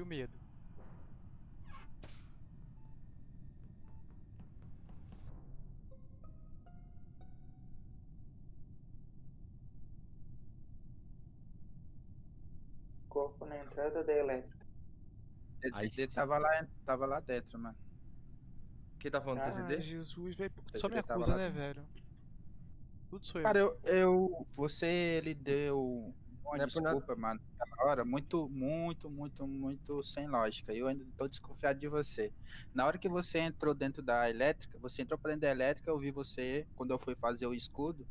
E o medo? Corpo na entrada da elétrica. Ele, Aí ele sim. tava, lá, tava lá dentro, mano. Quem tá falando do Ah, TCD? Ai, Jesus, velho. Só me acusa, né, velho? Tudo sou eu. Cara, eu, eu. Você, ele deu Não é por desculpa, mano, naquela hora, muito, muito, muito, muito sem lógica. Eu ainda tô desconfiado de você. Na hora que você entrou dentro da elétrica, você entrou pra dentro da elétrica, eu vi você quando eu fui fazer o escudo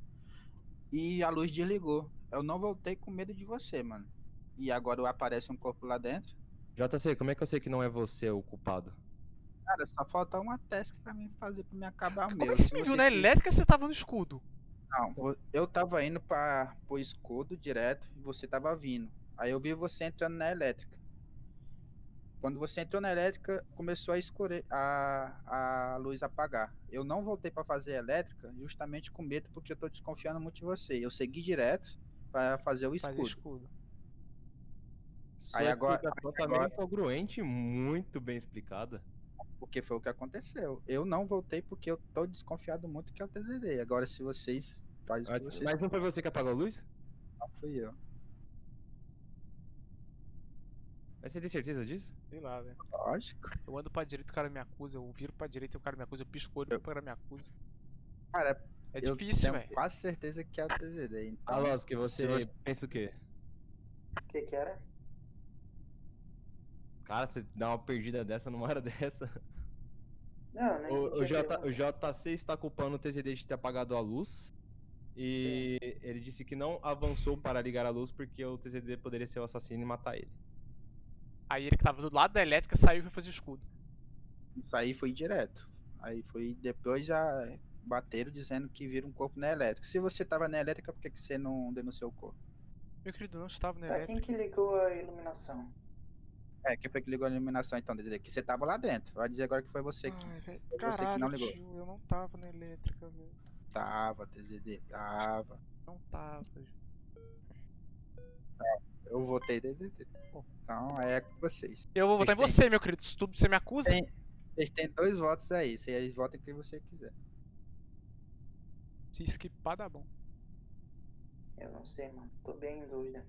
e a luz desligou. Eu não voltei com medo de você, mano. E agora aparece um corpo lá dentro. JC, como é que eu sei que não é você o culpado? Cara, só falta uma task pra mim fazer pra me acabar o Como meu. é que você Se me viu você na elétrica se você tava no escudo? Não, eu tava indo para pro escudo direto e você tava vindo. Aí eu vi você entrando na elétrica. Quando você entrou na elétrica, começou a escurecer, a, a luz apagar. Eu não voltei para fazer elétrica justamente com medo porque eu tô desconfiando muito de você. Eu segui direto para fazer o Fazer escudo. escudo. Sua Aí agora- explicação também agora- é congruente e muito bem explicada. Porque foi o que aconteceu. Eu não voltei porque eu tô desconfiado muito que é o TZD. Agora, se vocês fazem o que Mas, vocês mas não foi você que apagou a luz? não fui eu. Mas você tem certeza disso? Sei lá, velho. Lógico. Eu ando pra direita e o cara me acusa. Eu viro pra direita e o cara me acusa. Eu pisco o olho e o cara me acusa. Cara, É eu difícil, tenho velho. quase certeza que é o TZD. Então, Alonso, que você, você- pensa o quê? O que que era? Cara, você dá uma perdida dessa numa hora dessa. Não, não O, o, J, o JC está culpando o TZD de ter apagado a luz. E ele disse que não avançou para ligar a luz porque o TZD poderia ser o assassino e matar ele. Aí ele que tava do lado da elétrica saiu e foi fazer o escudo. Isso aí foi direto. Aí foi depois já bateram dizendo que viram um corpo na elétrica. Se você tava na elétrica, por que, que você não denunciou o corpo? Meu querido, não estava na elétrica. quem que ligou a iluminação? É, quem foi que ligou a iluminação então? Dizer que você tava lá dentro. Vai dizer agora que foi você que Ai, foi você que Caralho, não ligou. tio, eu não tava na elétrica, velho. tava, TZD, tava. Não tava. Eu votei TZD. Então é com vocês. Eu vou votar em você, meu querido. Se tu, você me acusa, Tem- Vocês têm dois votos aí. Vocês votem quem você quiser. se esquipar dá bom. Eu não sei, mano. Tô bem em dúvida.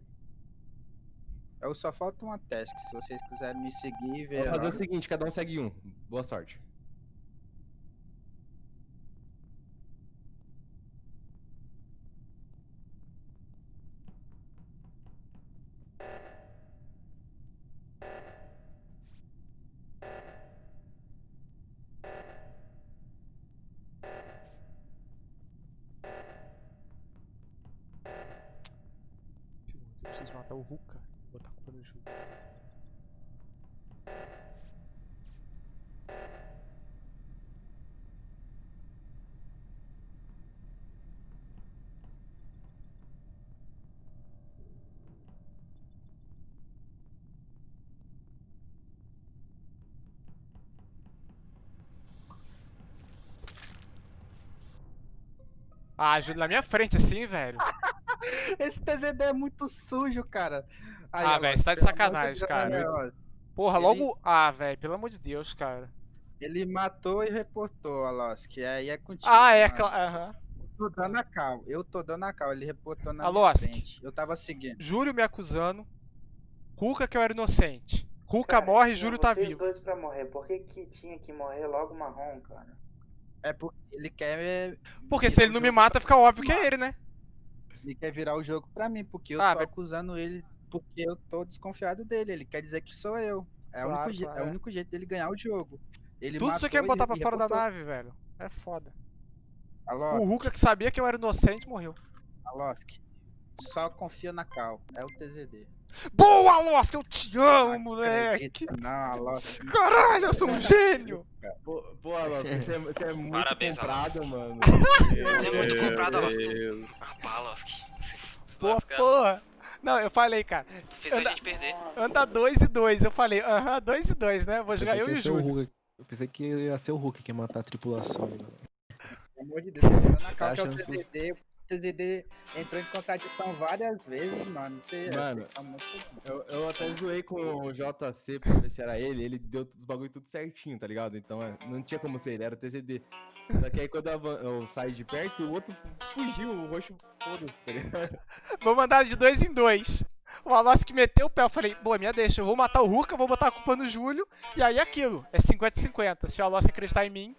Eu só falta uma task. Se vocês quiserem me seguir e ver. Vamos fazer o seguinte, cada um segue um. Boa sorte. Ah, Júlio, na minha frente assim, velho. Esse TZD é muito sujo, cara. Aí, Ah, velho, você tá de sacanagem, Deus, cara. né. Porra, Ele- logo. Ah, velho, pelo amor de Deus, cara. Ele matou e reportou, que aí é contigo. Ah, é, claro. Aham. Eu tô dando a cal. Eu tô dando a cal. Ele reportou na minha frente. Eu tava seguindo. Júlio me acusando. Ruka que eu era inocente. Ruka Cara, morre e Júlio tá vivo. dois pra morrer. Por que que tinha que morrer logo marrom, cara? É porque ele quer. é, Porque se ele o não me mata, fica óbvio que é ele, né? Ele quer virar o jogo pra mim, porque eu Ah, tô acusando ele porque eu tô desconfiado dele. Ele quer dizer que sou eu. É, o, Claro, único je- claro, é o é. único jeito dele ganhar o jogo. Ele Tudo matou quer e- botar pra fora da reportou. nave, velho. É foda. Alô, O Ruka que sabia que eu era inocente morreu. Alosk, só confia na cal. É o TZD. Boa, Losk, eu te amo, Não moleque. Não, Alosk. Caralho, eu sou um gênio. Pô Alonso, você, é- você é muito Parabéns, comprado, mano. É muito comprado. Deus. Ah, pá, se Porra. Não, eu falei, cara. Tu fez a anda- gente perder. Anda 2 e 2. Eu falei, aham, 2 e 2, né? Vou jogar eu e o Júlio. Eu pensei que ia ser o Hulk que ia matar a tripulação. né? Pelo amor de Deus, a cal Tá que é o sus- TZD. O TZD entrou em contradição várias vezes, mano. Você, Mano, você tá muito... Eu, eu até zoei com o JC pra ver se era ele, ele deu os bagulho tudo certinho, tá ligado? Então é, não tinha como ser ele, era o TZD. Só que aí quando eu, saí de perto, o outro fugiu, o roxo foda-se, tá ligado? Vou mandar de dois em dois. O Alossi que meteu o pé, eu falei, boa, minha deixa, eu vou matar o Ruka, vou botar a culpa no Júlio, e aí é aquilo, é 50-50. Se o Alossi acreditar em mim,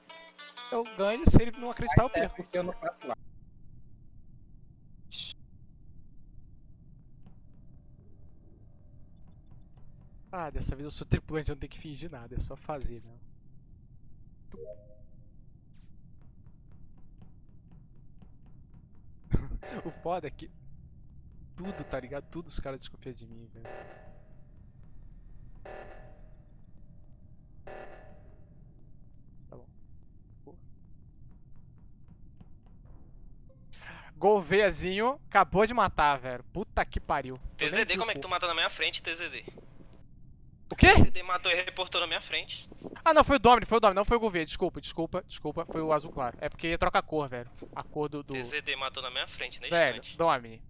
eu ganho, se ele não acreditar, eu É perco. porque eu não faço lá. Ah, dessa vez eu sou tripulante, eu não tenho que fingir nada, é só fazer, né? o foda é que tudo, tá ligado? Tudo os caras desconfiam de mim, velho. Tá bom. Pô. Gouveazinho acabou de matar, velho. Puta que pariu. TZD, como é que tu mata na minha frente, TZD? O quê? TZD matou e reportou na minha frente. Ah, não, foi o Domini, foi o Domini, não foi o Gouveia. Desculpa, desculpa, desculpa. Foi o azul claro. É porque troca a cor, velho. A cor do. do... TZD matou na minha frente, na Velho, instante. Domini.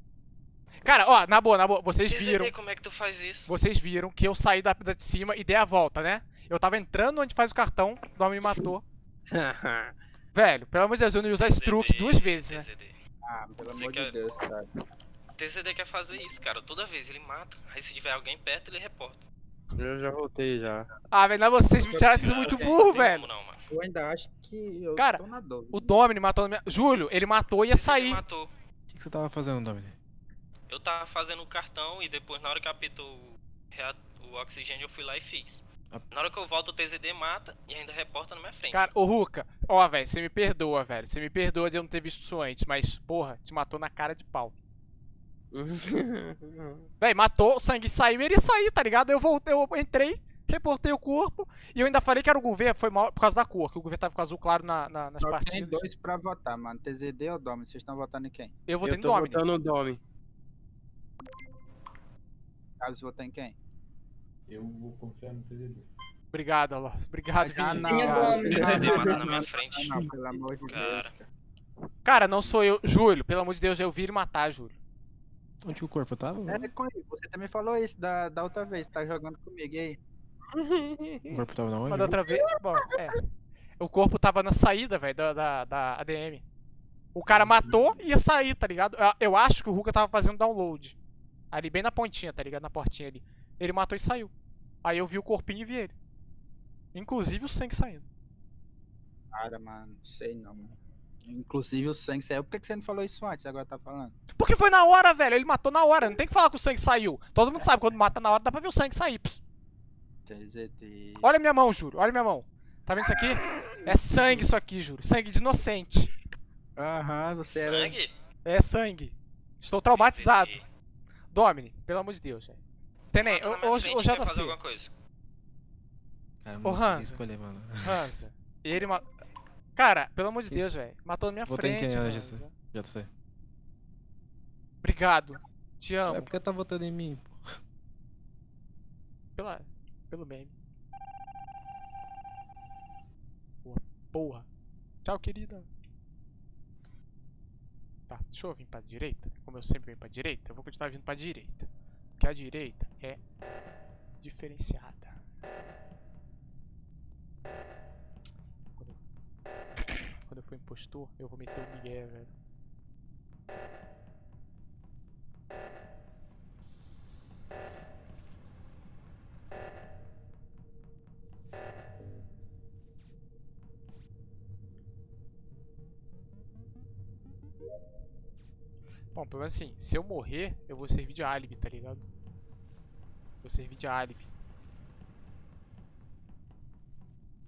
Cara, ó, na boa, na boa, vocês TZD, viram. como é que tu faz isso? Vocês viram que eu saí da, da de cima e dei a volta, né? Eu tava entrando onde faz o cartão, o Domini me matou. Velho, pelo amor de Deus, eu não ia usar esse truque duas vezes, né? TZD. Ah, pelo Você amor quer- de Deus, cara. TZD quer fazer isso, cara. Toda vez ele mata. Aí se tiver alguém perto, ele reporta. Eu já voltei já. Ah, velho, não, vocês me tiraram, vocês muito burro, velho. Não, mano. Eu ainda acho que eu Cara, tô na dúvida. O Domini matou na minha. Júlio, ele matou e ia sair. matou. O que, que você tava fazendo, Domini? Eu tava fazendo o cartão e depois, na hora que apitou o, oxigênio, eu fui lá e fiz. Na hora que eu volto, o TZD mata e ainda reporta na minha frente. Cara, ô Ruka, ó, velho, você me perdoa, velho. Você me perdoa de eu não ter visto isso antes, mas, porra, te matou na cara de pau. Véi, matou, o sangue saiu e ele ia sair, tá ligado? Eu voltei, eu entrei, reportei o corpo e eu ainda falei que era o governo, foi mal por causa da cor, que o governo tava com azul claro na, na- nas Só tem partidas. dois pra votar, mano. TZD ou Domi? Vocês estão votando em quem? Eu votei eu no tô Domini. botando o Domi. Carlos votou em quem? Eu vou confiar no TZD. Obrigado, Alô. Obrigado, Ah, Vini. não. Cara. Domini. TZD Não, mata não, na minha não, frente. Não, pelo amor de Deus, Cara. cara. Cara, não sou eu. Júlio, pelo amor de Deus, eu vi ele matar, Júlio. Onde o corpo tava? É, com ele. Você também falou isso da, da outra vez, tá jogando comigo, e aí? O corpo tava na onde? Mas da outra vez. Bom, é. O corpo tava na saída, velho, da, da, da ADM. O cara matou e ia sair, tá ligado? Eu- Eu acho que o Ruka tava fazendo download. Ali bem na pontinha, tá ligado? Na portinha ali. Ele matou e saiu. Aí eu vi o corpinho e vi ele. Inclusive o sangue saindo. Cara, mano, sei não, mano. Inclusive o sangue saiu. Por que que você não falou isso antes? Agora tá falando. Porque foi na hora, velho. Ele matou na hora. Não tem que falar que o sangue saiu. Todo mundo sabe quando mata na hora, dá pra ver o sangue sair. Olha minha mão, juro. Olha minha mão. Tá vendo isso aqui? É sangue isso aqui, juro. Sangue de inocente. Aham, você era. Sangue? É sangue. Estou traumatizado. Domini, pelo amor de Deus, velho. Tenem, ô- hoje, já tá fazer assim. alguma coisa. Cara, Ô, não consegui Hansa. escolher, mano. Hansa. Ele ma... Cara, pelo amor de Isso. Deus, velho. Matou na minha Vota em frente, quem, Hansa. Agista? Já sei. Obrigado. Te amo. É porque tá votando em mim, pô. Pela... Pelo meme. Boa porra. Tchau, querida. Tá, deixa eu vir pra direita. Como eu sempre venho pra direita, eu vou continuar vindo pra direita. Porque a direita é diferenciada. Quando eu, for impostor, eu vou meter o Miguel, velho. Bom, pelo menos assim, se eu morrer, eu vou servir de álibi, tá ligado? Vou servir de álibi.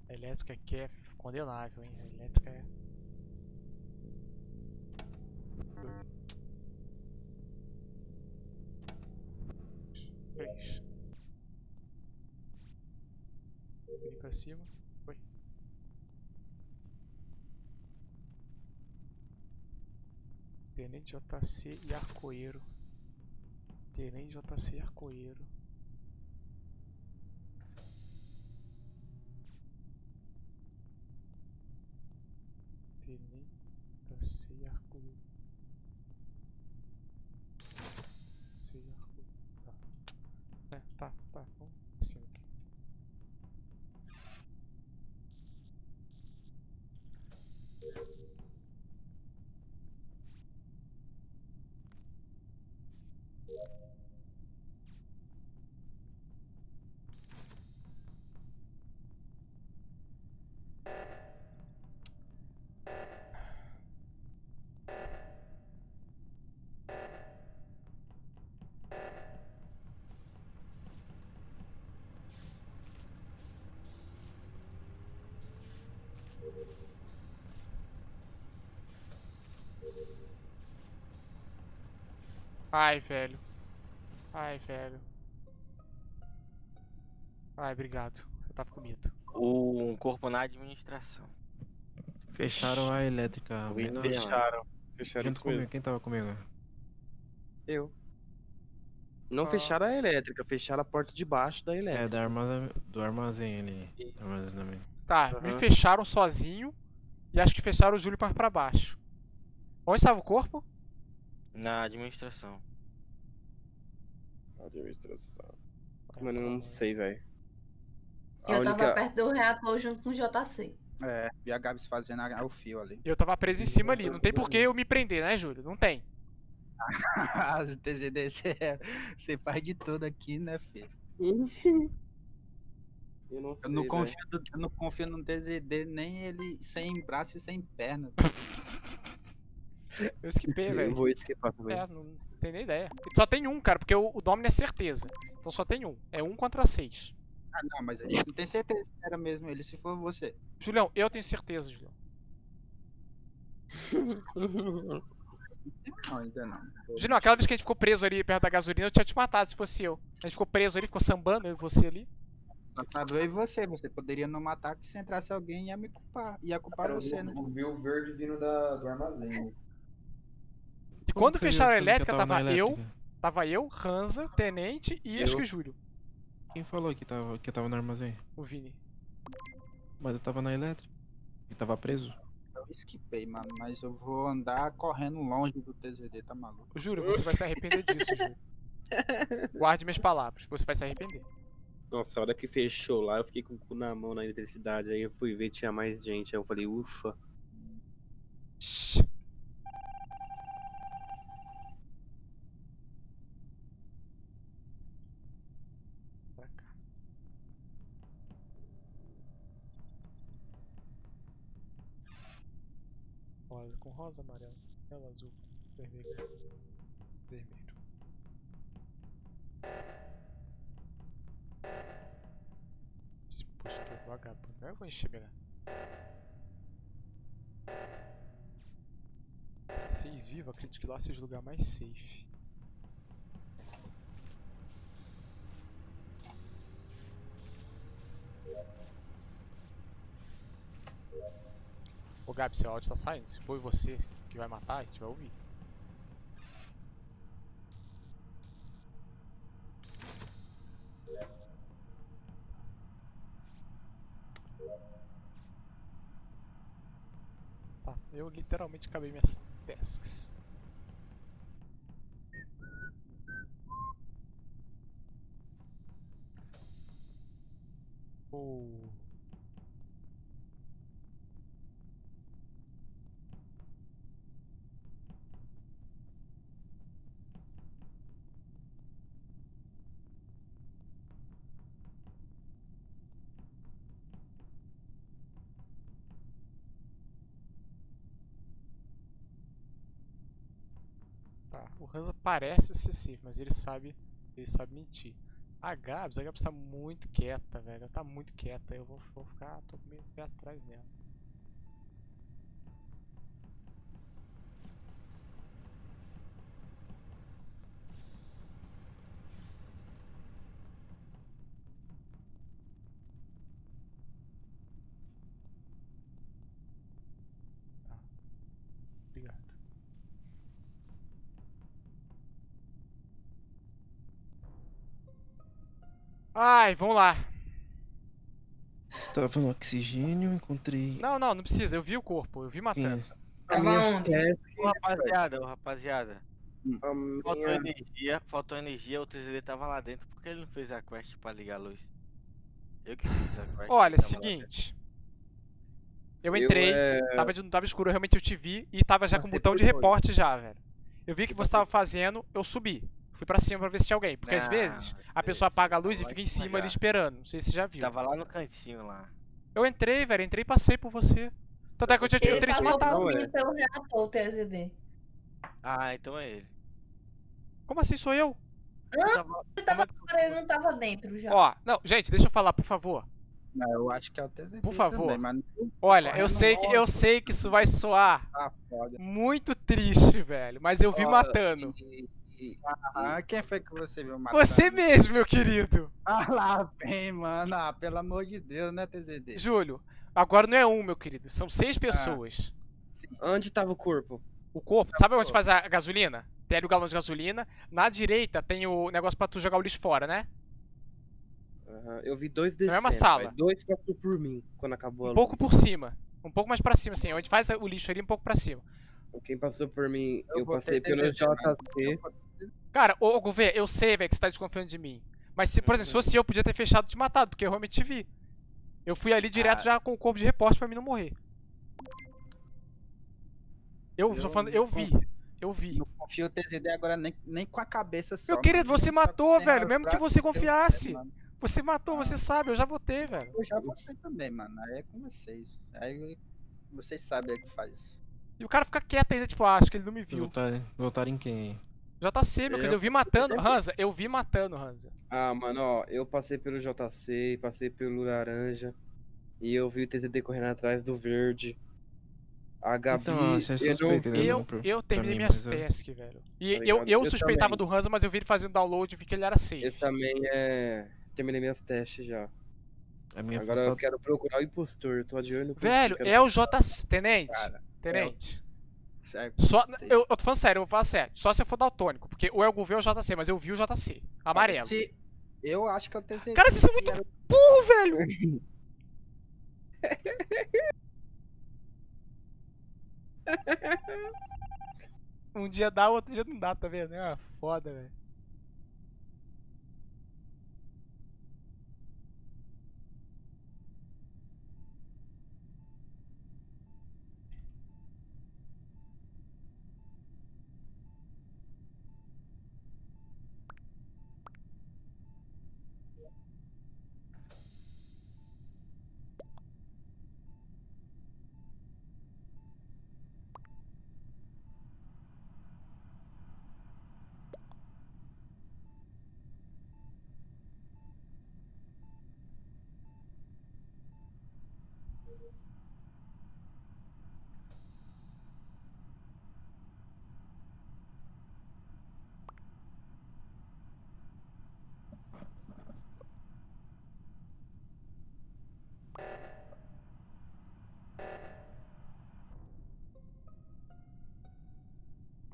Elétrica aqui é condenável, hein? A elétrica é. Três. Vem pra cima. Foi. Tenente JC e Arcoeiro. Tenente JC e Arcoeiro. Ai, velho. Ai, velho. Ai, obrigado. Eu tava com medo. O corpo na administração. Fecharam a elétrica. Fecharam. Fecharam Junto comigo, mesmo. quem tava comigo? Eu. Não Ah. fecharam a elétrica, fecharam a porta de baixo da É, elétrica. da armazém, do armazém ali. Armazenamento. Tá, me Aham. fecharam sozinho e acho que fecharam o Júlio pra baixo. Onde estava o corpo? Na administração. Administração. Mano, eu não sei, velho. Eu tava única- perto do reator junto com o JC. É, e a Gabs fazendo a- o fio ali. Eu tava preso em cima ali. Não tem por que eu me prender, né, Júlio? Não tem. As TZD, você faz de tudo aqui, né, filho? Eu não sei, Eu não, confio, eu não confio no TZD, nem ele sem braço e sem perna. Eu esquipei, Eu velho. vou esquipar também. É, não tem nem ideia. Só tem um, cara, porque o, o Domino é certeza. Então só tem um. É um contra seis. Ah, não, mas a gente não tem certeza se era mesmo ele, se for você. Julião, eu tenho certeza, Julião. Não, ainda não. Julião, aquela vez que a gente ficou preso ali perto da gasolina, eu tinha te matado se fosse eu. A gente ficou preso ali, ficou sambando, eu e você ali. Matado eu e você, você poderia não matar que se entrasse alguém ia me culpar. Ia culpar Cara, eu você, vi- né? eu vi o verde vindo da, do armazém. E Como quando fecharam a elétrica, tava tava eu, tava eu, Ranza, Tenente e acho Eu. que o Júlio, Quem falou que tava, que eu tava no armazém? o Vini. Mas eu tava na elétrica. E tava preso. Eu esquipei, mano, mas eu vou andar correndo longe do TZD, tá maluco? O Júlio, você vai se arrepender disso, Júlio. Guarde minhas palavras, você vai se arrepender. Nossa, a hora que fechou lá, eu fiquei com o cu na mão na eletricidade. Aí eu fui ver, tinha mais gente. Aí eu falei, ufa. Com rosa, amarelo, amarelo, azul, vermelho, vermelho. Esse postou vagabundo, eu vou melhor. Seis vivo, acredito que lá seja o lugar mais safe. Gabi, seu áudio tá saindo. Se foi você que vai matar, a gente vai ouvir. Tá, eu literalmente acabei minhas tasks. O Hansa parece ser safe, mas ele sabe, ele sabe mentir. A Gabs, a Gabs tá muito quieta, velho. Ela tá muito quieta. Eu vou, vou ficar, tô meio pé atrás dela. Ai, vamos lá. Estava no oxigênio, encontrei. Não, não, não precisa. Eu vi o corpo, eu vi matando. A Tava minha task- Ô, rapaziada, ô, rapaziada. a Faltou minha- energia, faltou energia, o TZD tava lá dentro. Por que ele não fez a quest pra ligar a luz? Eu que fiz a quest. Olha, seguinte. Eu Eu, entrei, é, tava, de, tava escuro, eu realmente eu te vi e tava já com o botão de reporte já, velho. Eu vi que Eu você tava fazendo, eu subi. Fui pra cima pra ver se tinha alguém. Porque às Não, vezes a pessoa apaga a luz e fica em cima ali esperando. Não sei se você já viu. Tava lá no cantinho lá. Eu entrei, velho, entrei e passei por você. Tanto é que eu já Ele teria te passou matado. por Não, mim é. pelo reator, o TSD. Ah, então é ele. Como assim sou eu? Tava- Ele tava fora, ele não tava dentro já. Ó, não, gente, deixa eu falar, por favor. Não, eu acho que é o TZD Por favor. também, mas Olha, eu sei que eu sei que isso vai soar foda. muito triste, velho, mas eu vi Ó, matando. e- e- Ah, quem foi que você viu matando? Você mesmo, meu querido. Ah, lá vem, mano. Ah, pelo amor de Deus, né, TZD? Júlio, agora não é um, meu querido, são seis pessoas. Sim. Onde tava o corpo? O corpo. Sabe onde faz a gasolina? Tem ali o galão de gasolina. Na direita tem o negócio pra tu jogar o lixo fora, né? Aham, Eu vi dois descendo. mesma sala. mas Dois passou por mim quando acabou a Um pouco luz. por cima. Um pouco mais pra cima, assim. Onde faz o lixo ali, um pouco pra cima. Quem passou por mim, Eu eu, passei pelo. JC. Cara, ô, ô Gouveia, eu sei, velho, que você tá desconfiando de mim. Mas, se, por exemplo, se fosse eu, eu podia ter fechado e te matado, porque eu realmente te vi. Eu fui ali direto Ah. já com o corpo de reporte pra mim não morrer. Eu, tô falando, eu vi. Eu vi. Não confio o TZD agora nem, nem com a cabeça só. Meu querido, você matou, velho. Mesmo que você eu- confiasse. mano. Você matou, Ah. você sabe, eu já votei, velho. Eu já votei também, mano. Aí é com vocês. Aí vocês sabem o que faz. E o cara fica quieto ainda, tipo, ah, acho que ele não me viu. Votar, votar em quem? JC, meu querido, eu vi matando. Hansa, eu vi matando, Hansa. Ah, mano, ó, eu passei pelo JC, passei pelo laranja. E eu vi o TZD correndo atrás do verde. A Gabi. Então, você é eu não suspeito, né? vi- Eu, pra- eu terminei mim, minhas mas eu- tasks, velho. E Tá eu, eu Eu suspeitava também. do Hansa, mas eu vi ele fazendo download e vi que ele era safe. Eu também é. Terminei minhas testes já. A minha Agora eu quero procurar o impostor. Eu tô de olho no Velho, é o JC. Tenente. Cara, Tenente. Sério. Só, eu, eu tô falando sério, eu vou falar sério. Só se eu for daltônico, porque o Elgo vê o JC, mas eu vi o JC. Amarelo. Se- Eu acho que é o TZD. Cara, vocês são muito era- burro, velho! um dia dá, outro dia não dá, tá vendo? É uma foda, velho.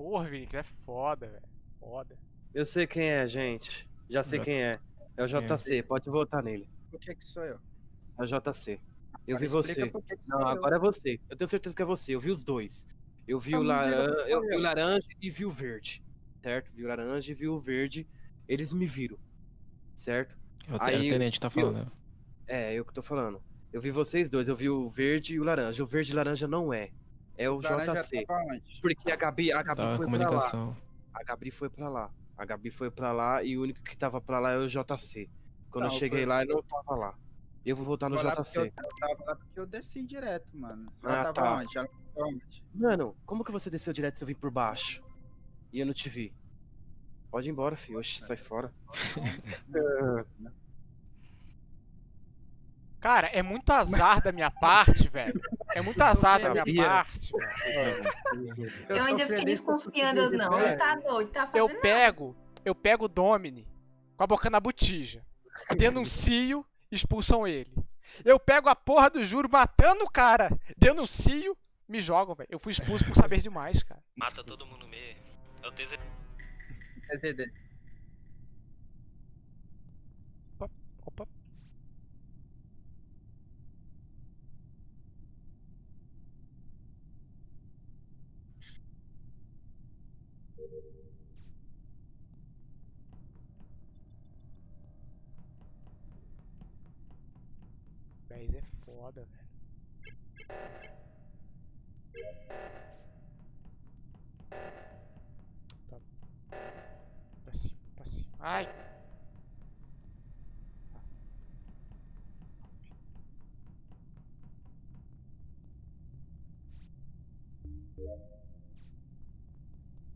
Porra, Vinix, é foda, velho. Foda. Eu sei quem é, gente. Já sei Já- quem é. É o Quem é? JC, pode votar nele. Por que que sou eu? É o JC. Eu Agora vi você. que que Não, sou eu. agora é você. Eu tenho certeza que é você. Eu vi os dois. Eu vi o, Então diga laran... eu vi o eu. laranja e vi o verde. Certo? Vi o laranja e vi o verde. Eles me viram. Certo? É o te- Aí, o tenente tá falando. né? É, eu que tô falando. Eu vi vocês dois. Eu vi o verde e o laranja. O verde e laranja não é. É o Laranja JC. Porque a Gabi, a Gabi Tava foi pra lá. A Gabi foi pra lá. A Gabi foi pra lá e o único que tava pra lá é o JC. Quando Não, eu cheguei foi- lá, ele não tava lá. Eu vou votar no Vou porque eu, JC. eu tava lá porque eu desci direto, mano. Ela Ah, tava tá. onde? Ela tava onde? Mano, como que você desceu direto se eu vim por baixo? E eu não te vi? Pode ir embora, filho. Oxe, sai fora. Cara, é muito azar da minha parte, velho. É muito azar da minha parte, velho. Eu, tô ainda fiquei desconfiando, não. Ele tá doido, tá Eu fazendo pego, eu pego o Domini com a boca na botija. Denuncio, expulsam ele. Eu pego a porra do juro matando o cara. Denuncio, me jogam, velho. Eu fui expulso por saber demais, cara. Mata todo mundo mesmo. É o TZ. TZD. 10 é foda, velho. Tá. Pra cima, pra cima. Ai! Tá.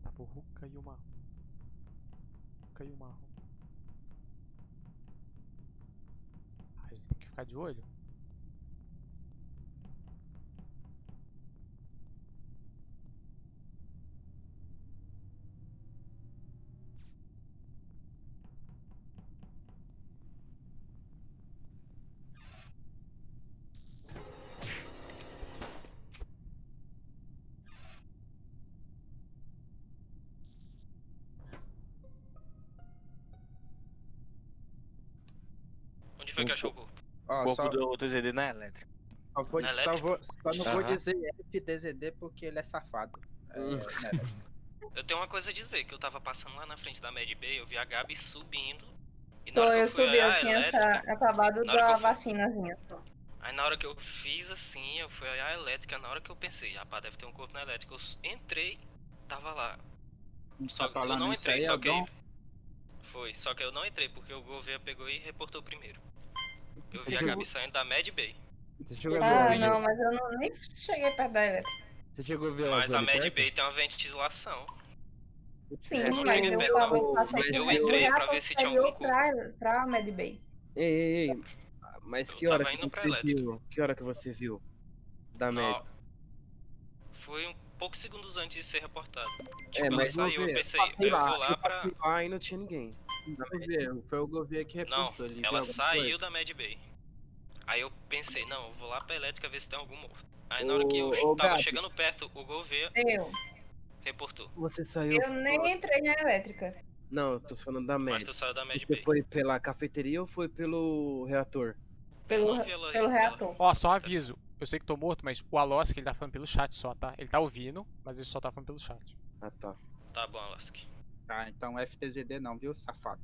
Tá burruca e uma. Caiu marrom. Ah, a gente tem que ficar de olho. Achou o corpo? Ó, o corpo só, do TZD na elétrica. só, vou, Na só, vou, só não vou Aham. dizer FTZD porque ele é safado. É, Hum. né? Eu tenho uma coisa a dizer, que eu tava passando lá na frente da Mad Bay, eu vi a Gabi subindo. E na Pô, eu fui subi, eu tinha elétrica, essa- acabado da eu fui- vacinazinha. Aí na hora que eu fiz assim, eu fui olhar a elétrica, na hora que eu pensei, rapaz, deve ter um corpo na elétrica. Eu entrei, tava lá. Só Tá que eu falando não entrei, aí, só que? Foi, só que eu não entrei porque o Gouveia pegou e reportou primeiro. Eu vi a Gabi saindo da Mad Bay. Você chegou a Ah, ver, não, mas eu não, nem cheguei perto da elétrica. Você chegou a ver Mas a Mad perto? Bay tem uma ventilação. Sim, É, mas eu perto, eu meio do entrei pra ver se tinha algum pra, pra Mad Bay. Ei, ei, ei. Mas Eu que hora que você viu? Que hora que você viu? Da. Ó, Foi um poucos segundos antes de ser reportado. Tipo, É, ela mas não saiu, eu pensei, eu vou lá pra. lá e não tinha ninguém. Gouveia, Foi o Gouveia que Não, reportou. ele viu ela saiu coisa? da Mad Bay. Aí eu pensei, não, eu vou lá pra elétrica ver se tem algum morto. Aí na hora que eu Ô, tava Gabi. chegando perto, o Gouveia Eu. reportou. Você saiu. Eu nem entrei na elétrica. Não, eu tô falando da Mas média. tu saiu da Mad Você Bay. foi pela cafeteria ou foi pelo reator? Pelo, não pelo reator. Ó, só um aviso. Eu sei que tô morto, mas o Alosk ele tá falando pelo chat só, tá? Ele tá ouvindo, mas ele só tá falando pelo chat. Ah, tá. Tá bom, Alask. Tá, então FTZD não, viu, safado?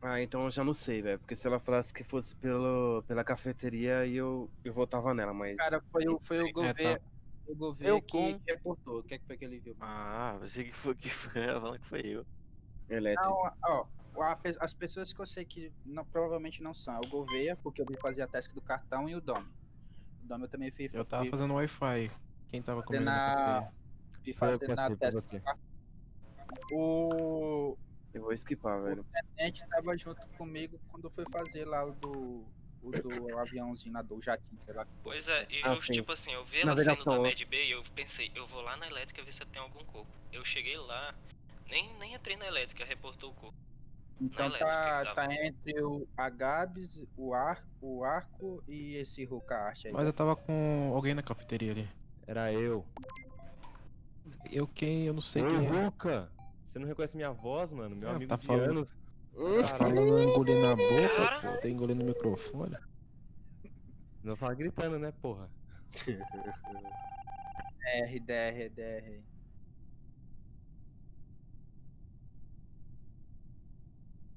Ah, então eu já não sei, velho. Porque se ela falasse que fosse pelo, pela cafeteria, eu, eu votava nela, mas. Cara, foi o, foi o Gouveia, tá. o Gouveia Eu que com- reportou. O que, é que foi que ele viu? Ah, pensei que foi que foi ela falando que foi eu. Elétrica. Não, ó, a pe- as pessoas que eu sei que não, provavelmente não são. É o Gouveia, porque eu vi fazer a task do cartão, e o Dom. O Dom eu também. Eu tava fazendo Wi-Fi. Quem tava comigo na fazer que na cartão. O Eu vou skipar, velho. tenente tava junto comigo quando foi fazer lá o do. O do aviãozinho lá do jatinho, sei lá. Pois é, e Ah, tipo assim, eu vi ela saindo da ó. Mad Bay, eu pensei, eu vou lá na elétrica ver se tem algum corpo. Eu cheguei lá, nem, nem entrei na elétrica, reportou o corpo. Então tá, tá entre o Agabes, o, ar, o Arco e esse Rukashi aí. Mas eu tava com alguém na cafeteria ali. Era eu. Eu quem? Eu não sei Ô, quem é. Luca! Você não reconhece minha voz, mano? Meu Ah, amigo tá de falando. anos. Tá falando engolindo na boca, pô. Tá engolindo no microfone. Não fala gritando, né, porra? DR, DR,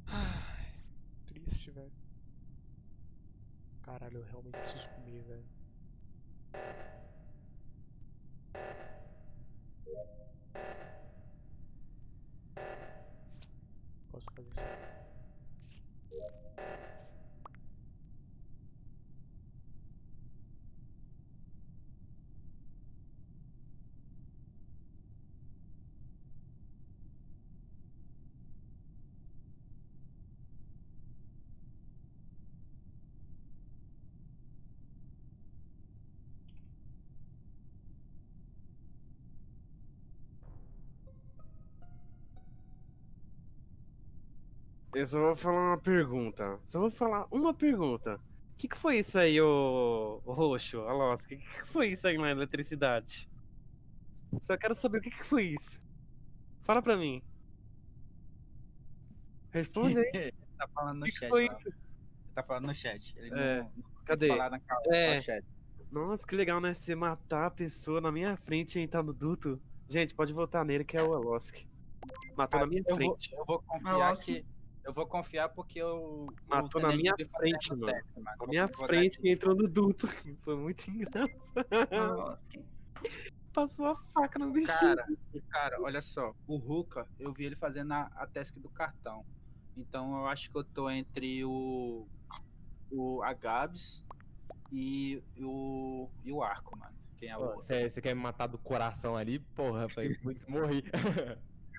Ai, triste, velho. Caralho, eu realmente preciso comer, velho. Posso fazer isso? Eu só vou falar uma pergunta. Só vou falar uma pergunta. O que, que foi isso aí, ô, ô roxo, Alós? O que, que foi isso aí na eletricidade? Só quero saber o que, que foi isso. Fala pra mim. Responde aí. tá falando O no que, que chat. foi ó. isso? Ele tá falando no chat. Ele É, não, não cadê? falar na É. no chat. Nossa, que legal, né? Você matar a pessoa na minha frente e entrar no duto. Gente, pode votar nele que é o Alosk. Matou na minha eu vou, frente. eu vou confiar Nossa. que. Eu vou confiar porque eu. Matou o na minha frente, mano. teste, mano. Na minha frente que entrou no duto. Foi muito engraçado. Nossa. Passou a faca no bichinho. Cara, cara, olha só. O Ruka, eu vi ele fazendo a, a task do cartão. Então eu acho que eu tô entre o. O Agabs e o. E o Arco, mano. Quem é o? Você quer me matar do coração ali? Porra, foi putz, morri.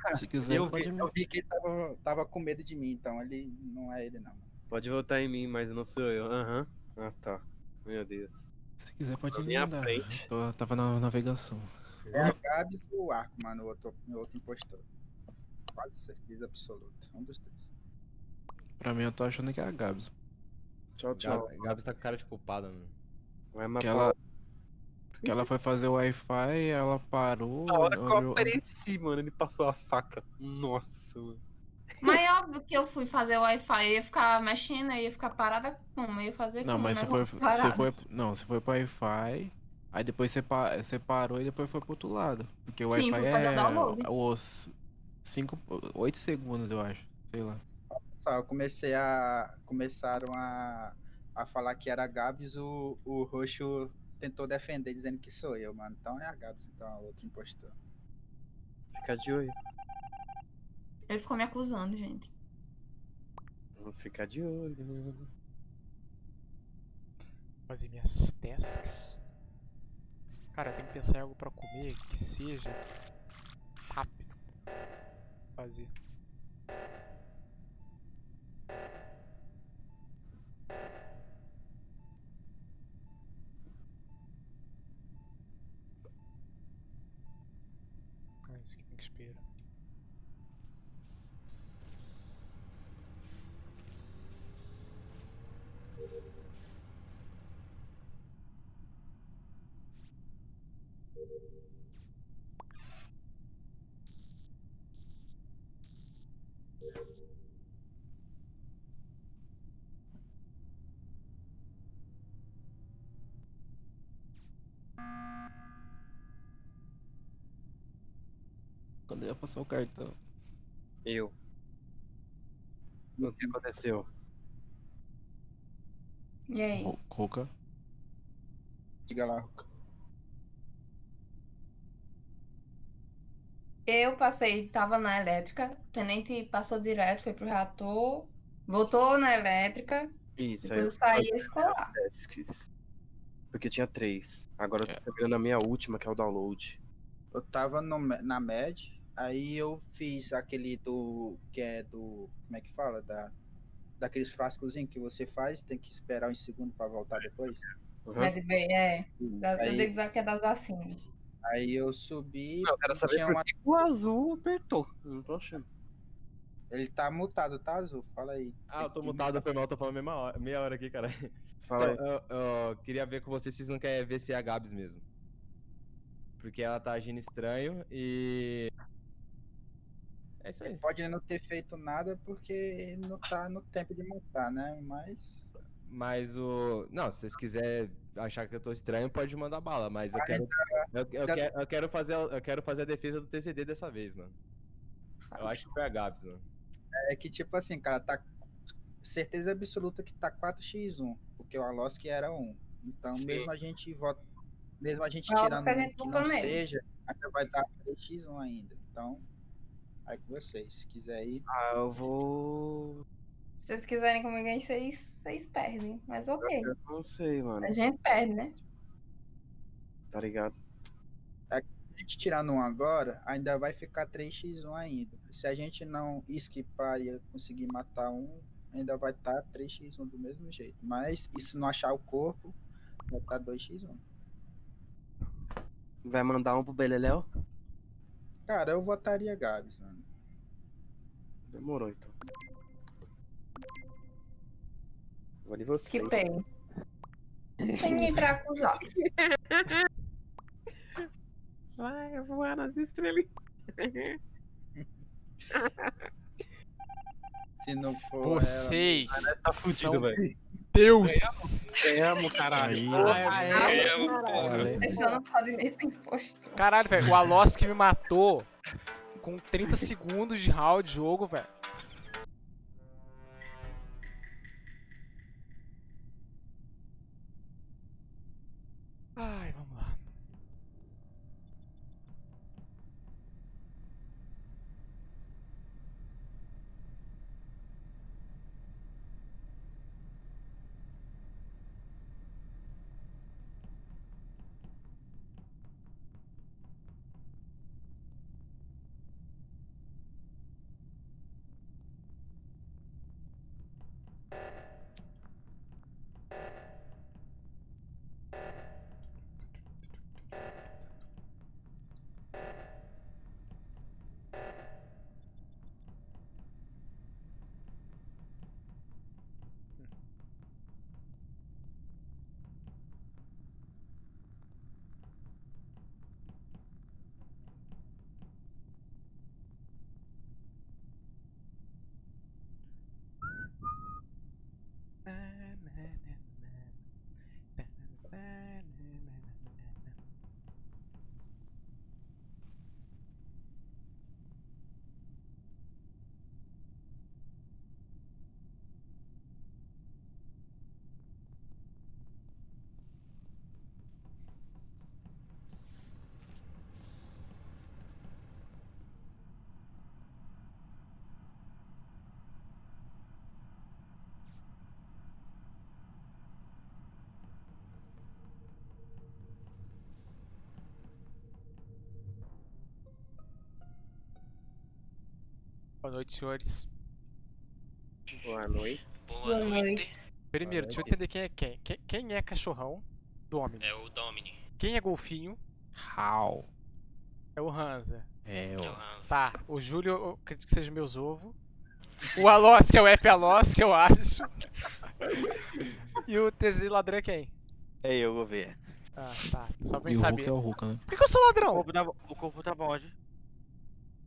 Se quiser, Eu vi, eu vi que ele tava, tava com medo de mim, então ele não é ele, não. Pode votar em mim, mas não sou eu. Aham. Ah, tá. Meu Deus. Se quiser, pode Na me minha mandar. frente. Tô- tava na navegação. É a Gabs ou o Arco, mano, o outro, o outro impostor. Quase certeza absoluta. Um dos dois. Pra mim, eu tô achando que é a Gabs. Tchau, tchau. Gabi tá com cara de culpada, mano. Vai Que matar ela, que ela foi fazer o Wi-Fi, ela parou. A hora que eu olhou- apareci, mano, ele passou a faca. Nossa, mano. Mas é óbvio que eu fui fazer o Wi-Fi, eu ia ficar mexendo, eu ia ficar parada como? Eu ia fazer Não, como? mas o você foi, você foi. Não, você foi pro Wi-Fi. Aí depois você, pa- você parou e depois foi pro outro lado. Porque o Wi-Fi é os 5, 8 segundos, eu acho. Sei lá. Só, eu comecei a. Começaram a, a falar que era Gabs, o, o Roxo tentou defender, dizendo que sou eu, mano. Então é a Gabs, então a outra impostor. Fica de olho. Ele ficou me acusando, gente. Vamos ficar de olho. Fazer minhas tasks. Cara, tem que pensar em algo pra comer que seja rápido. Fazer. Ah, isso aqui tem que esperar. Quando eu ia passar o cartão. Eu. O que aconteceu? E aí? Ruka. Diga lá, Ruka. Eu passei, tava na elétrica, o tenente passou direto, foi pro reator, voltou na elétrica, Isso, depois eu aí saí e ficou lá. tasks. Porque tinha três. Agora eu tô pegando a minha última, que é o download. Eu tava no, na MED, aí eu fiz aquele do. que é do. como é que fala? Da, daqueles frascozinhos que você faz, tem que esperar uns segundos pra voltar depois. Med Bay, é, da, eu Aí- ver que é das vacinas. Aí eu subi. Não, eu quero saber uma- o azul apertou. Eu Não tô achando. Ele tá mutado, tá, Azul? Fala aí. Ah, eu tô mutado, foi mal, tô falando meia hora, meia hora aqui, cara. Fala Então, eu, eu queria ver com vocês se vocês não querem ver se é a Gabs mesmo. Porque ela tá agindo estranho e. É isso aí. Pode não ter feito nada porque não tá no tempo de montar, né? Mas. Mas o. Não, se vocês quiserem achar que eu tô estranho, pode mandar bala, mas eu quero. Eu, eu quero, eu quero fazer, a- eu quero fazer a defesa do TCD dessa vez, mano. Eu acho que foi a Gabs, mano. É que, tipo assim, cara, tá. Certeza absoluta que tá 4x1, porque o Alosk era 1. Então, Sim. mesmo a gente vota. Mesmo a gente tirando a gente que não nele. seja, ainda vai dar 3x1 ainda. Então, aí com vocês. Se quiser ir. Ah, eu vou. Se vocês quiserem comigo aí, vocês, vocês perdem, mas ok. Eu não sei, mano. A gente perde, né? Tá ligado? A gente tirando um agora, ainda vai ficar 3x1 ainda. Se a gente não esquipar e conseguir matar um, ainda vai estar 3x1 do mesmo jeito. Mas e se não achar o corpo, vai estar 2x1. Vai mandar um pro Beleléu? Cara, eu votaria Gabs, mano. Demorou então. Vou de você. Que bem. Tem ninguém pra acusar. Vai voar nas estrelas. Se não for. Vocês Tá fudido, são velho. Deuses. Ganhamos, caralho. Ganhamos, porra. Valeu. Essa não sabe nem sem imposto. Caralho, velho, o Alosk me matou com 30 segundos de round de jogo, velho. Ai, vamos Boa noite, senhores. Boa noite. Boa, Boa noite. noite. Primeiro, deixa eu noite. entender quem é quem. Quem, é cachorrão? Domini. É o Domini. Quem é golfinho? How? É o Hansa. É, É o ó. Hans. Tá, o Júlio, eu acredito que seja meus ovos. O Alós, que é o F Alós, que eu acho. E o TZ ladrão é quem? É eu, Gouveia. Ah, tá. Só pra E gente o Hulk saber. é o Hulk, né? Por que, que eu sou O ladrão? corpo tava, o corpo tava onde?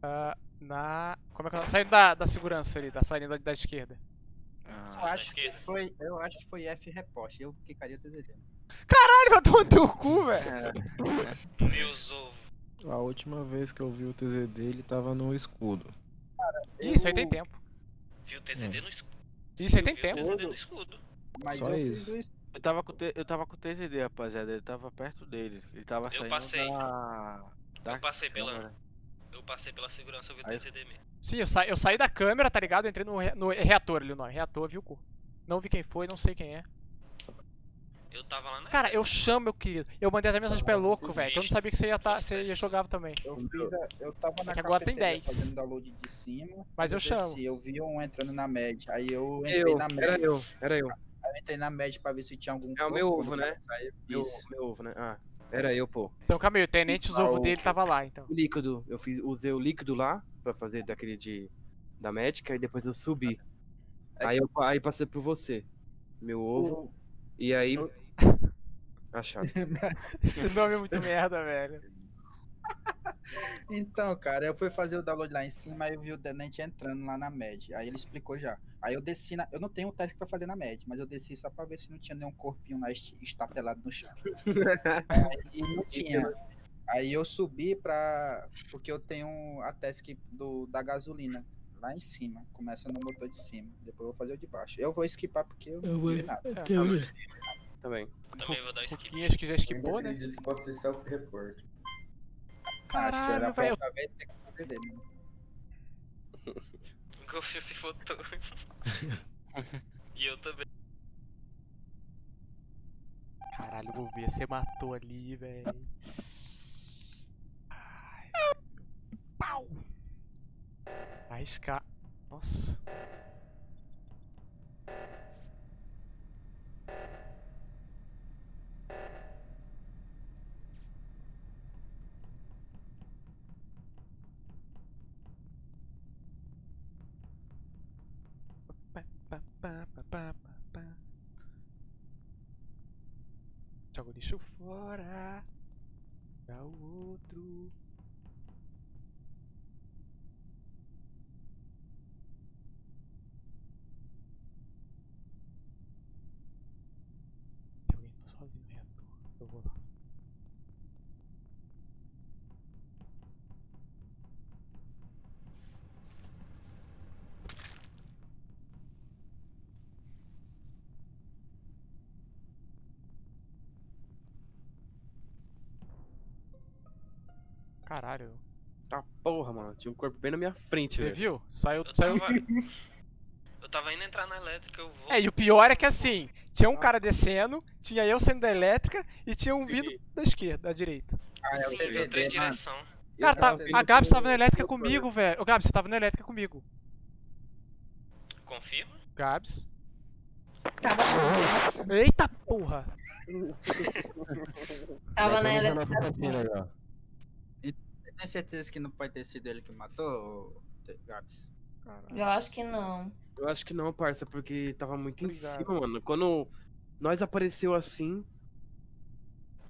Ah, na. Como é que é? Saindo da, da segurança ali, da saindo da, da esquerda. Eu Ah, acho que foi, eu acho que foi F repost. Eu clicaria TZD. Caralho, vai tomar no teu cu, velho. Meus ovos. A última vez que eu vi o TZ dele tava no escudo. Isso aí tem tempo. Viu o TZD no escudo. Isso aí tem o tempo. TZD no escudo. Mas Só eu isso. fiz o es- eu tava com o T- eu tava com o TZD, rapaziada. Ele tava perto dele. Ele tava Eu saindo passei. da. da Eu passei pela. Eu passei pela segurança, eu vi o mesmo. Sim, eu, sa eu saí da câmera, tá ligado? Eu entrei no, re- no reator ali, o nome. Reator, viu, cu? Não vi quem foi, não sei quem é. Eu tava lá na. Cara, eu chamo, meu querido. Eu mandei até mensagem pra ele, louco, velho. Que eu não sabia que você ia, tá, você ia jogar também. Eu, fiz a- eu tava na É que agora tem cafeteria 10. fazendo download de cima. Mas eu desci, chamo. Eu vi um entrando na média. Aí eu entrei Eu, na era média. eu, era eu. Aí eu entrei na média pra ver se tinha algum É o meu ovo, né? Meu, Isso. meu ovo, né? Ah, era eu, pô. Então, calma aí, o tenente, os ovos o- dele tava lá, então. O líquido, eu fiz, usei o líquido lá pra fazer daquele de da médica e depois eu subi. Aí eu aí passei por você, meu ovo. E aí o- achado. Esse nome é muito merda, velho. Então, cara, eu fui fazer o download lá em cima, aí eu vi o tenente entrando lá na MED. Aí ele explicou já. Aí eu desci na. Eu não tenho task pra fazer na MED, mas eu desci só pra ver se não tinha nenhum corpinho lá estatelado no chão. Aí não tinha. Aí eu subi pra. Porque eu tenho a task do, da gasolina lá em cima. Começa no motor de cima. Depois eu vou fazer o de baixo. Eu vou skipar porque eu não vi nada. É, Também. Também vou dar skip. Acho que já Eu esquipou, né? acredito que pode ser self-report. Acho que era Caralho, a velho. dele. O Golfinho se fotou. e eu também. Caralho, vou ver. Você matou ali, velho. Ai. Pau! Arriscar. Nossa. Pa, pa, pa, pa, pa, pa, pa. Joga o lixo fora. Dá o outro. Caralho. Tá porra, mano. Tinha um corpo bem na minha frente, Você velho. viu? Saiu. Eu saiu... tava. eu tava indo entrar na elétrica, eu vou. É, e o pior é que assim, tinha um cara descendo, tinha eu saindo da elétrica e tinha um vindo da esquerda, da direita. Ah, é o Sim, TVD, três mano. direção. Eu Cara, tá, a Gabs que tava na elétrica comigo, velho. Ô, Gabs, você tava na elétrica comigo. Confirma? Gabs. Tava, Eita porra! tava na elétrica. nossa assassina já. Você tem certeza que não pode ter sido ele que matou, Gabs? Eu acho que não. Eu acho que não, parça, porque tava muito em Obrigado. cima, mano. Quando nós apareceu assim,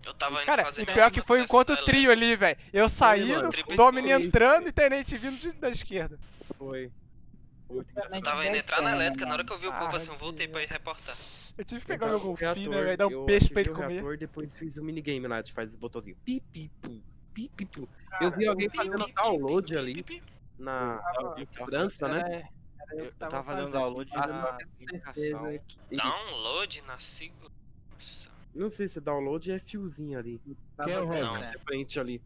Eu tava indo Cara, fazer e pior que foi um encontro da trio ali, velho. Eu saindo, Domini entrando e Tenente vindo de- da esquerda. foi. Eu tava indo entrar na elétrica, na hora mano. que eu vi o Ah, corpo assim, eu voltei sim, pra ir reportar. Eu tive que pegar tava meu o golfinho, né, velho? Dar um peixe pra ele o comer. reator, depois fiz o minigame lá, de faz os botãozinhos. Pi, pi, pu, pi, pi, pu. Eu vi alguém fazendo download ali na segurança, né? Eu Eu, que tava tava fazendo download na certeza comunicação. que- Download na segurança. Não sei se é download é fiozinho ali. Quem é o. Rosa? Frente ali.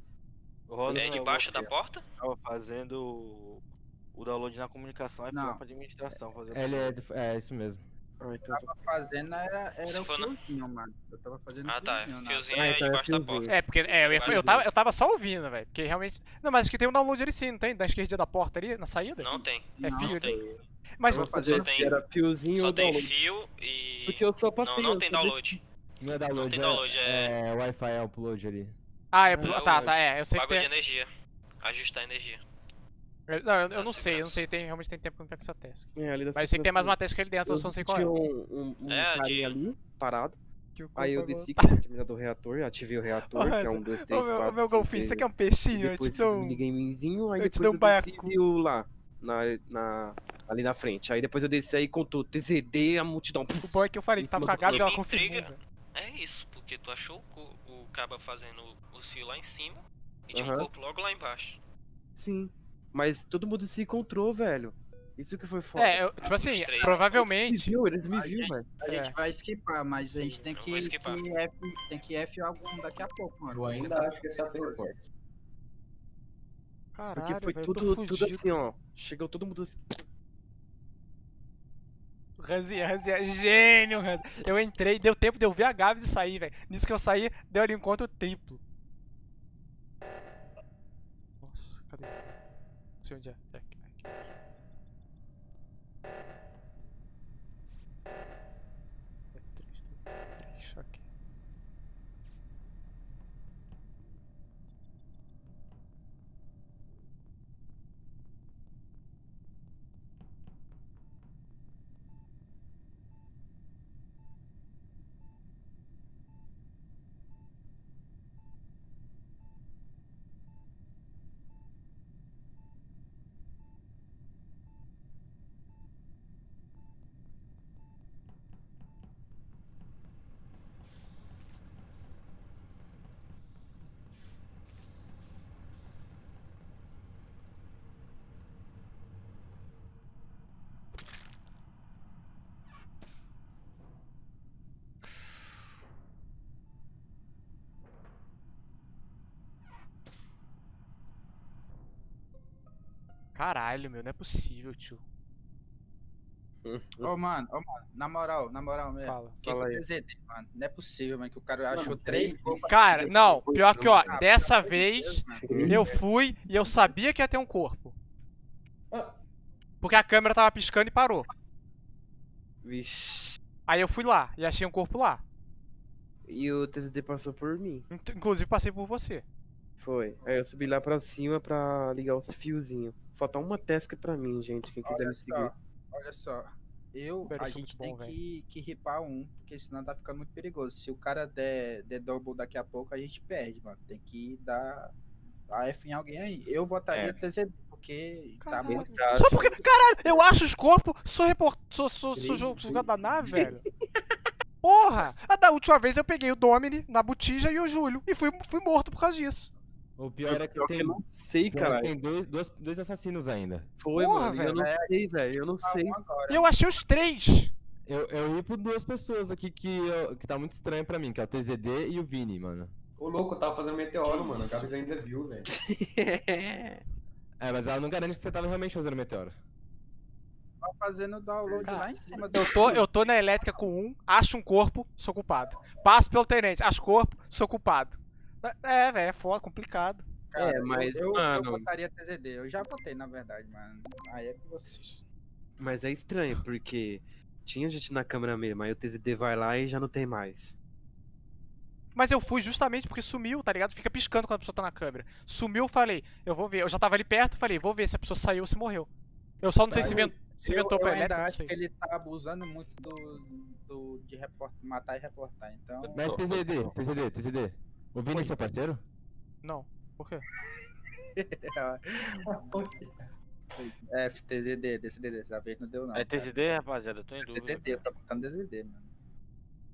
Rosa É não, debaixo eu da porta? Tava fazendo o download na comunicação e lá pra administração fazer o Ele é, é isso mesmo. Ah, Eu então... tava fazendo era, era o na- fiozinho, mano. Eu tava fazendo Ah, tá. fiozinho. na- Fiozinho Ah, é então é debaixo da porta. É, porque é, eu, ia- eu, tava, eu tava só ouvindo, velho. Porque realmente. Não, mas acho que tem um download ali sim, não tem? Da esquerdinha da porta ali, na saída? Não tem. É Não, fio Não ali. tem. Mas. Vou fazer Só tem- era fiozinho Só tem fio e. Porque eu só passei. Não, não tem download. Não é download, tem download, é... é Wi-Fi é upload ali. Ah, é. É tá, o- tá, é. Eu sei que tem. de energia. Ajustar a energia. Eu- Não, eu, eu não sei, eu não sei, tem, realmente tem tempo que eu não pego essa task. É, ali da Mas eu sei que tem mais uma task ali dentro, eu só não sei qual é. Tinha um, um, um É, carinha de- ali, parado. Que o Aí eu desci, que tinha terminado o reator, ativei o reator, que é um, dois, três, meu, quatro, meu cinco, golfinho, seis, você quer um peixinho? Eu Depois te dou um minigamezinho, aí eu te depois dou um eu desci baiacu. viu lá, na, na, ali na frente. Aí depois eu desci aí contou TZD, a multidão. O bom é que eu falei que tava cima com a do Gabs e ela confirmou. É isso, porque tu achou o, o caba fazendo os fios lá em cima e tinha um corpo logo lá embaixo. Sim. Mas todo mundo se encontrou, velho. Isso que foi foda. É, eu- tipo assim, três. Eles me provavelmente. viu, eles me gente- velho. A gente É. vai skipar, mas a gente tem que, que F, tem que F algum daqui a pouco, mano. Eu ainda acho que esse é o report. Caralho, Porque foi tô tudo, tudo fudido. assim, ó. Chegou todo mundo assim. Ranzinha, Ranzinha, gênio, Ranzinha. Eu entrei, deu tempo de eu ver a Gabs e sair, velho. Nisso que eu saí, deu ali um encontro triplo. Não Caralho, meu, não é possível, tio. Ô, mano, ô, mano, na moral, na moral mesmo. Fala. Que Fala que aí. eu TZD, mano? Não é possível, mano, que o cara Mano, achou três corpos. Cara, não, pior que, ó, Ah, dessa vez Deus, eu fui e eu sabia que ia ter um corpo. Ah. Porque a câmera tava piscando e parou. Vixe. Aí eu fui lá e achei um corpo lá. E o TZD passou por mim. Inclusive passei por você. Foi. Aí eu subi lá pra cima pra ligar os fiozinhos. Falta uma task pra mim, gente. Quem quiser Olha me seguir. só, olha só. Eu, a gente muito bom, tem que, que ripar um, porque senão tá ficando muito perigoso. Se o cara der, der double daqui a pouco, a gente perde, mano. Tem que dar a F em alguém aí. Eu votaria É. TZD, porque tá Caralho. muito. Tá, Só porque, caralho, eu acho os corpos, sou report... sou, sou, sou jogado da nave, velho. Porra! A da última vez eu peguei o Domini na botija e o Júlio. E fui, fui morto por causa disso. O pior é que Pior que tem, eu não sei, é cara. tem dois, dois, dois assassinos ainda. Foi, Porra, mano. e Eu não sei, velho. Eu não Tá sei. agora. E eu achei os três. Eu, eu ia por duas pessoas aqui que, eu- que tá muito estranho pra mim, que é o TZD e o Vini, mano. O louco, eu tava fazendo meteoro, Que mano. A isso? Gabs ainda viu, velho. É, mas ela não garante que você tava realmente fazendo meteoro. Tá fazendo download Cara, lá em cima. do Eu tô, eu tô na elétrica com um, acho um corpo, sou culpado. Passo pelo tenente, acho corpo, sou culpado. É, velho, é foda, complicado. cara. É, mas, eu, eu, mano- eu votaria TZD. Eu já votei, na verdade, mano. Aí é com vocês. Mas é estranho, porque tinha gente na câmera mesmo, aí o TZD vai lá e já não tem mais. Mas eu fui justamente porque sumiu, tá ligado? Fica piscando quando a pessoa tá na câmera. Sumiu, eu falei, eu vou ver. Eu já tava ali perto, falei, vou ver se a pessoa saiu ou se morreu. Eu só não sei se, ven- se eu, ventou eu pra ainda elétrica, não acho que ele tá abusando muito do, do de report, matar e reportar. Então. Mas TZD, TZD, TZD. O Vini é seu parceiro? Não, por quê? F, TZD, DCD, dessa vez não deu não. É. TZD, rapaziada? Eu tô em dúvida. TZD, eu tô botando DZD, mano.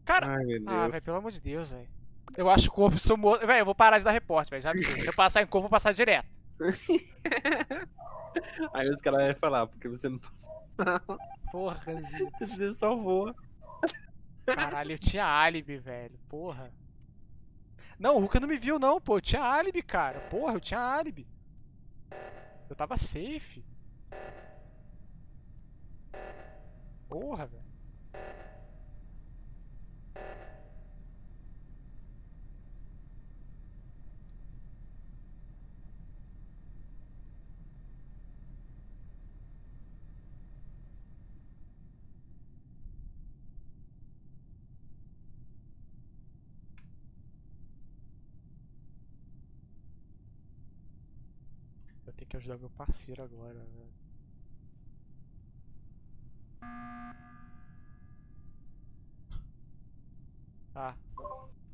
Cara, Ai, meu ah, Deus. velho, pelo amor de Deus, velho. Eu acho o corpo, sou morto. Velho, eu vou parar de dar reporte, velho. Já avisei. Se eu passar em corpo, eu vou passar direto. Aí os caras vão falar, porque você não Porra, Ranzinho. o TZD só voa. Caralho, eu tinha álibi, velho. Porra. Não, o Ruka não me viu, não, pô. Eu tinha álibi, cara. Porra, eu tinha álibi. Eu tava safe. Porra, velho. Ajudar meu parceiro agora, velho. Ah,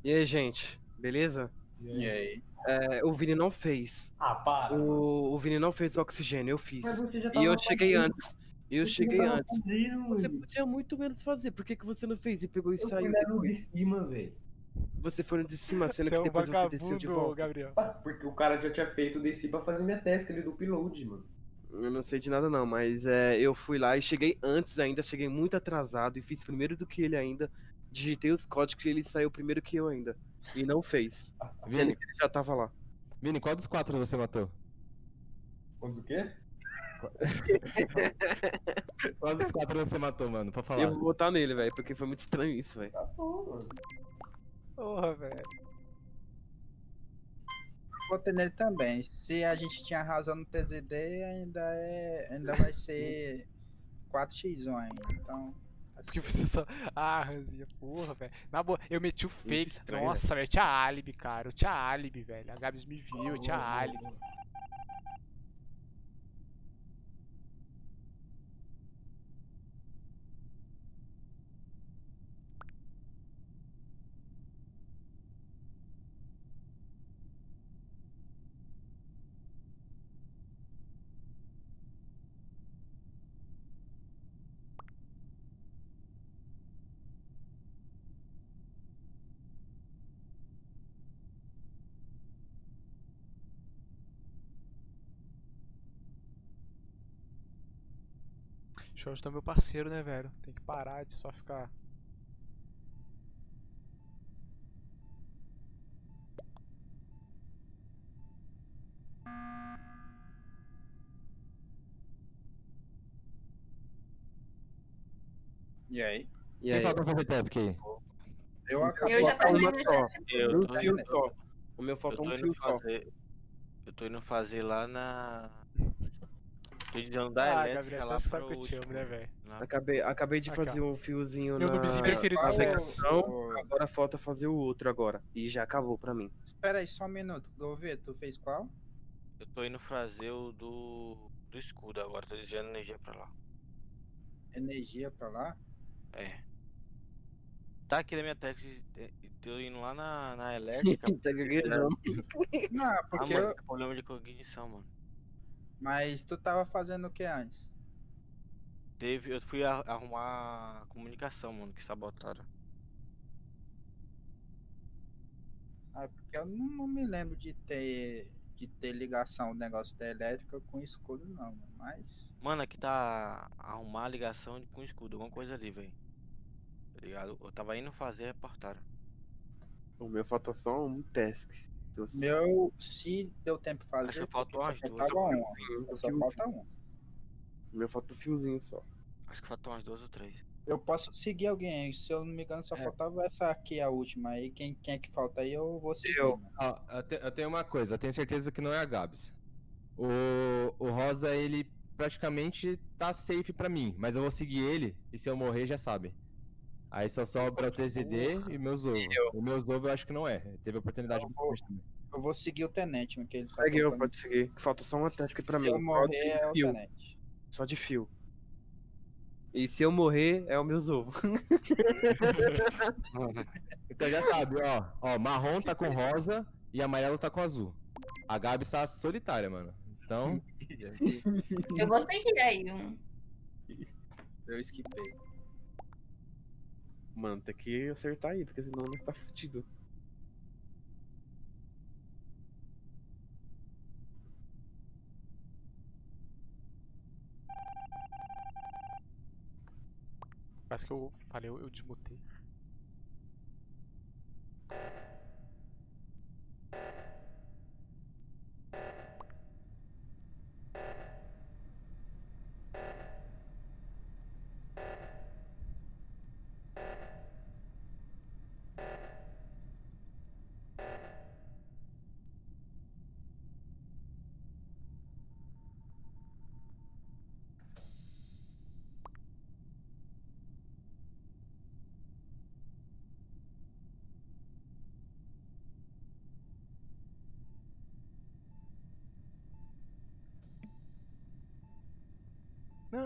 E aí, gente? Beleza? E aí? É, o Vini não fez. Ah, para. O, o Vini não fez o oxigênio, eu fiz. Mas você já E eu cheguei fazendo. antes. Eu Você cheguei antes. fazendo, Você podia muito menos fazer. Por que, que você não fez e pegou e Eu saiu no de cima, velho. Você foi no de cima, sendo você é que um depois você desceu de volta. Gabriel. Ah, Porque o cara já tinha feito, eu desci pra fazer minha task ali do upload, mano. Eu não sei de nada não, mas é, eu fui lá e cheguei antes ainda, cheguei muito atrasado e fiz primeiro do que ele ainda. Digitei os códigos e ele saiu primeiro que eu ainda. E não fez. Sendo Vini, que ele já tava lá. Vini, qual dos quatro você matou? Quantos o quê? Qual dos quatro você matou, mano? Pra falar. Eu vou votar nele, velho, porque foi muito estranho isso, velho. Tá bom, mano. Porra, velho. Votei nele também. Se a gente tinha razão no TZD, ainda é. Ainda vai ser 4x1 ainda. Então. tá Que você só. Ah, Ranzinha, porra, velho. Na boa, eu meti o fake. estranho, Nossa, velho, eu tinha álibi, cara. Eu tinha álibi, velho. A Gabs me viu, eu tinha álibi. Eu ajudar meu parceiro, né, velho? Tem que parar de só ficar. E aí? E Quem aí? falta fazer task aí? Eu acabo. Eu já Falta uma só. Eu Um tô, fio indo, só. O meu tô um fio só. fazer. Eu tô indo fazer lá na. Da Ah, elétrica Gabriel, lá você sabe pro que eu te amo, né, velho? Acabei, acabei de Aqui, fazer um fiozinho Meu na preferido sempre. secção, agora falta fazer o outro agora. E já acabou pra mim. Espera aí só um minuto. Gouveia, tu fez qual? Eu tô indo fazer o do. do escudo agora, tô desviando energia pra lá. Energia pra lá? É. Tá aqui na minha tech, eh, tô indo lá na, na elétrica. tá gaguejando. Não, Ah, porque mano, eu. tem problema de cognição, mano. Mas tu tava fazendo o que antes? Teve, eu fui a- arrumar a comunicação, mano, que sabotaram. Ah, porque eu não, não me lembro de ter de ter ligação o negócio da elétrica com escudo não, mano. mas Mano, aqui tá arrumar a ligação com escudo, alguma coisa ali, velho. Tá ligado? Eu tava indo fazer, reportaram. O meu falta só um task. Você- meu se deu tempo de fazer, Acho que faltou umas duas. um. Só falta um. O meu falta um fiozinho só. Acho que faltam umas duas ou três. Eu posso seguir alguém se eu não me engano só É. faltava essa aqui a última aí, quem, quem é que falta aí eu vou seguir. Eu. mano. Ó, eu, te- eu tenho uma coisa, eu tenho certeza que não é a Gabs. O, o Rosa, ele praticamente tá safe pra mim, mas eu vou seguir ele e se eu morrer já sabe. Aí só sobra o TZD e meus ovos. O meus ovos eu acho que não é. Teve oportunidade Eu muito vou-. Eu vou seguir o tenente, que ele tá Segue eu, pode seguir. Falta só uma task pra Se mim. eu Só morrer de é o fio. tenente. Só de fio. E se eu morrer, é o meus ovos. Então já sabe, ó. Ó, marrom tá com rosa e amarelo tá com azul. A Gabs tá solitária, mano. Então. Eu vou seguir aí. Um. Eu esquipei. Mano, tem que acertar aí, porque senão nós tá fudido. Parece que eu falei, eu, desmutei.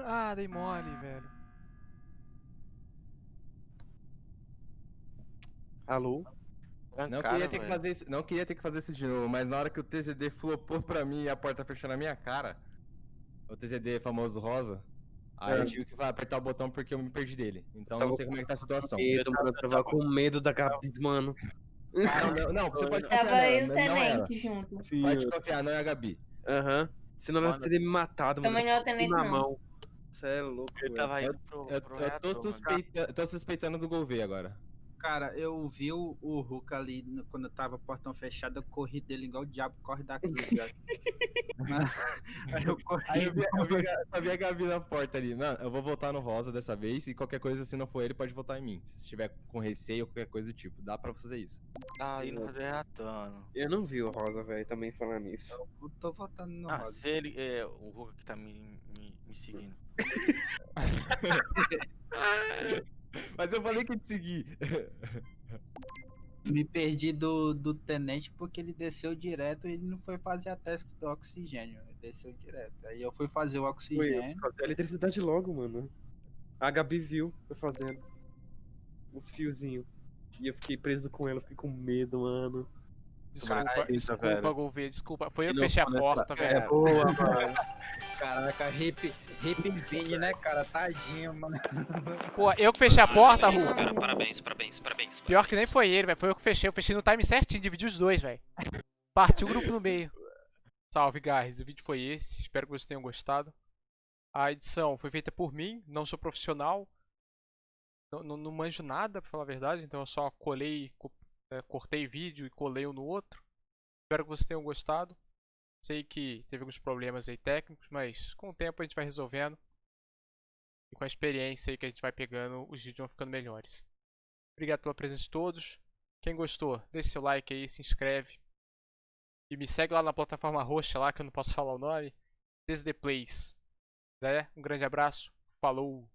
Ah, dei mole, velho. Alô? Não queria, ter que fazer isso, não queria ter que fazer isso de novo, mas na hora que o TZD flopou pra mim e a porta fechou na minha cara, o TZD famoso rosa, aí É. eu tive que vai, apertar o botão porque eu me perdi dele. Então Tava não sei como é que tá a situação. Medo, mano, eu tava com medo da Gabs, mano. Não, não, não, você pode confiar Tava aí o é tenente junto. Sim, Pode confiar, não é a Gabi. Aham. Senão ela teria me matado, mano. Também não é o tenente, na não. mão. Cê é louco, velho. tava Eu- indo pro, Eu, pro eu reator, tô, suspeita, eu tô suspeitando do Gouveia agora. Cara, eu vi o, o Hulk ali no- quando eu tava portão fechado, eu corri dele igual o diabo corre da cruz. Aí eu corri. Aí eu vi, eu vi, a- só vi a Gabi na porta ali. Mano, eu vou votar no Rosa dessa vez e qualquer coisa, se não for ele, pode votar em mim. Se estiver com receio ou qualquer coisa do tipo. Dá pra fazer isso. Tá indo fazer reator, mano. Eu não vi o Rosa, velho, também falando nisso. Eu tô votando no Ah, Rosa. se ele. É, o Hulk que tá me, me, me seguindo. Mas eu falei que ia te seguir. Me perdi do, do tenente porque ele desceu direto e ele não foi fazer a teste do oxigênio. Ele desceu direto. Aí eu fui fazer o Foi eu oxigênio. fazer a eletricidade logo, mano. A Gabi viu eu fazendo. Uns fiozinhos. E eu fiquei preso com ela, fiquei com medo, mano. Desculpa, Caralho, desculpa, velho. Gouveia, desculpa. Foi Se eu que fechei a porta, É velho. boa, mano. Caraca, hip, Vini, né, cara? Tadinho, mano. Pô, eu que fechei a porta, Parabéns, Hulk. cara, parabéns, parabéns, parabéns. Pior que nem foi ele, velho. Foi eu que fechei. Eu fechei no time certinho, dividi os dois, velho. Partiu o grupo no meio. Salve, guys. O vídeo foi esse. Espero que vocês tenham gostado. A edição foi feita por mim. Não sou profissional. Não, não, não manjo nada, pra falar a verdade. Então eu só colei, co- é, cortei vídeo e colei um no outro. Espero que vocês tenham gostado. Sei que teve alguns problemas aí técnicos, mas com o tempo a gente vai resolvendo. E com a experiência aí que a gente vai pegando, os vídeos vão ficando melhores. Obrigado pela presença de todos. Quem gostou, deixe seu like aí, se inscreve. E me segue lá na plataforma roxa lá, que eu não posso falar o nome. Desde Plays. Zé, um grande abraço. Falou!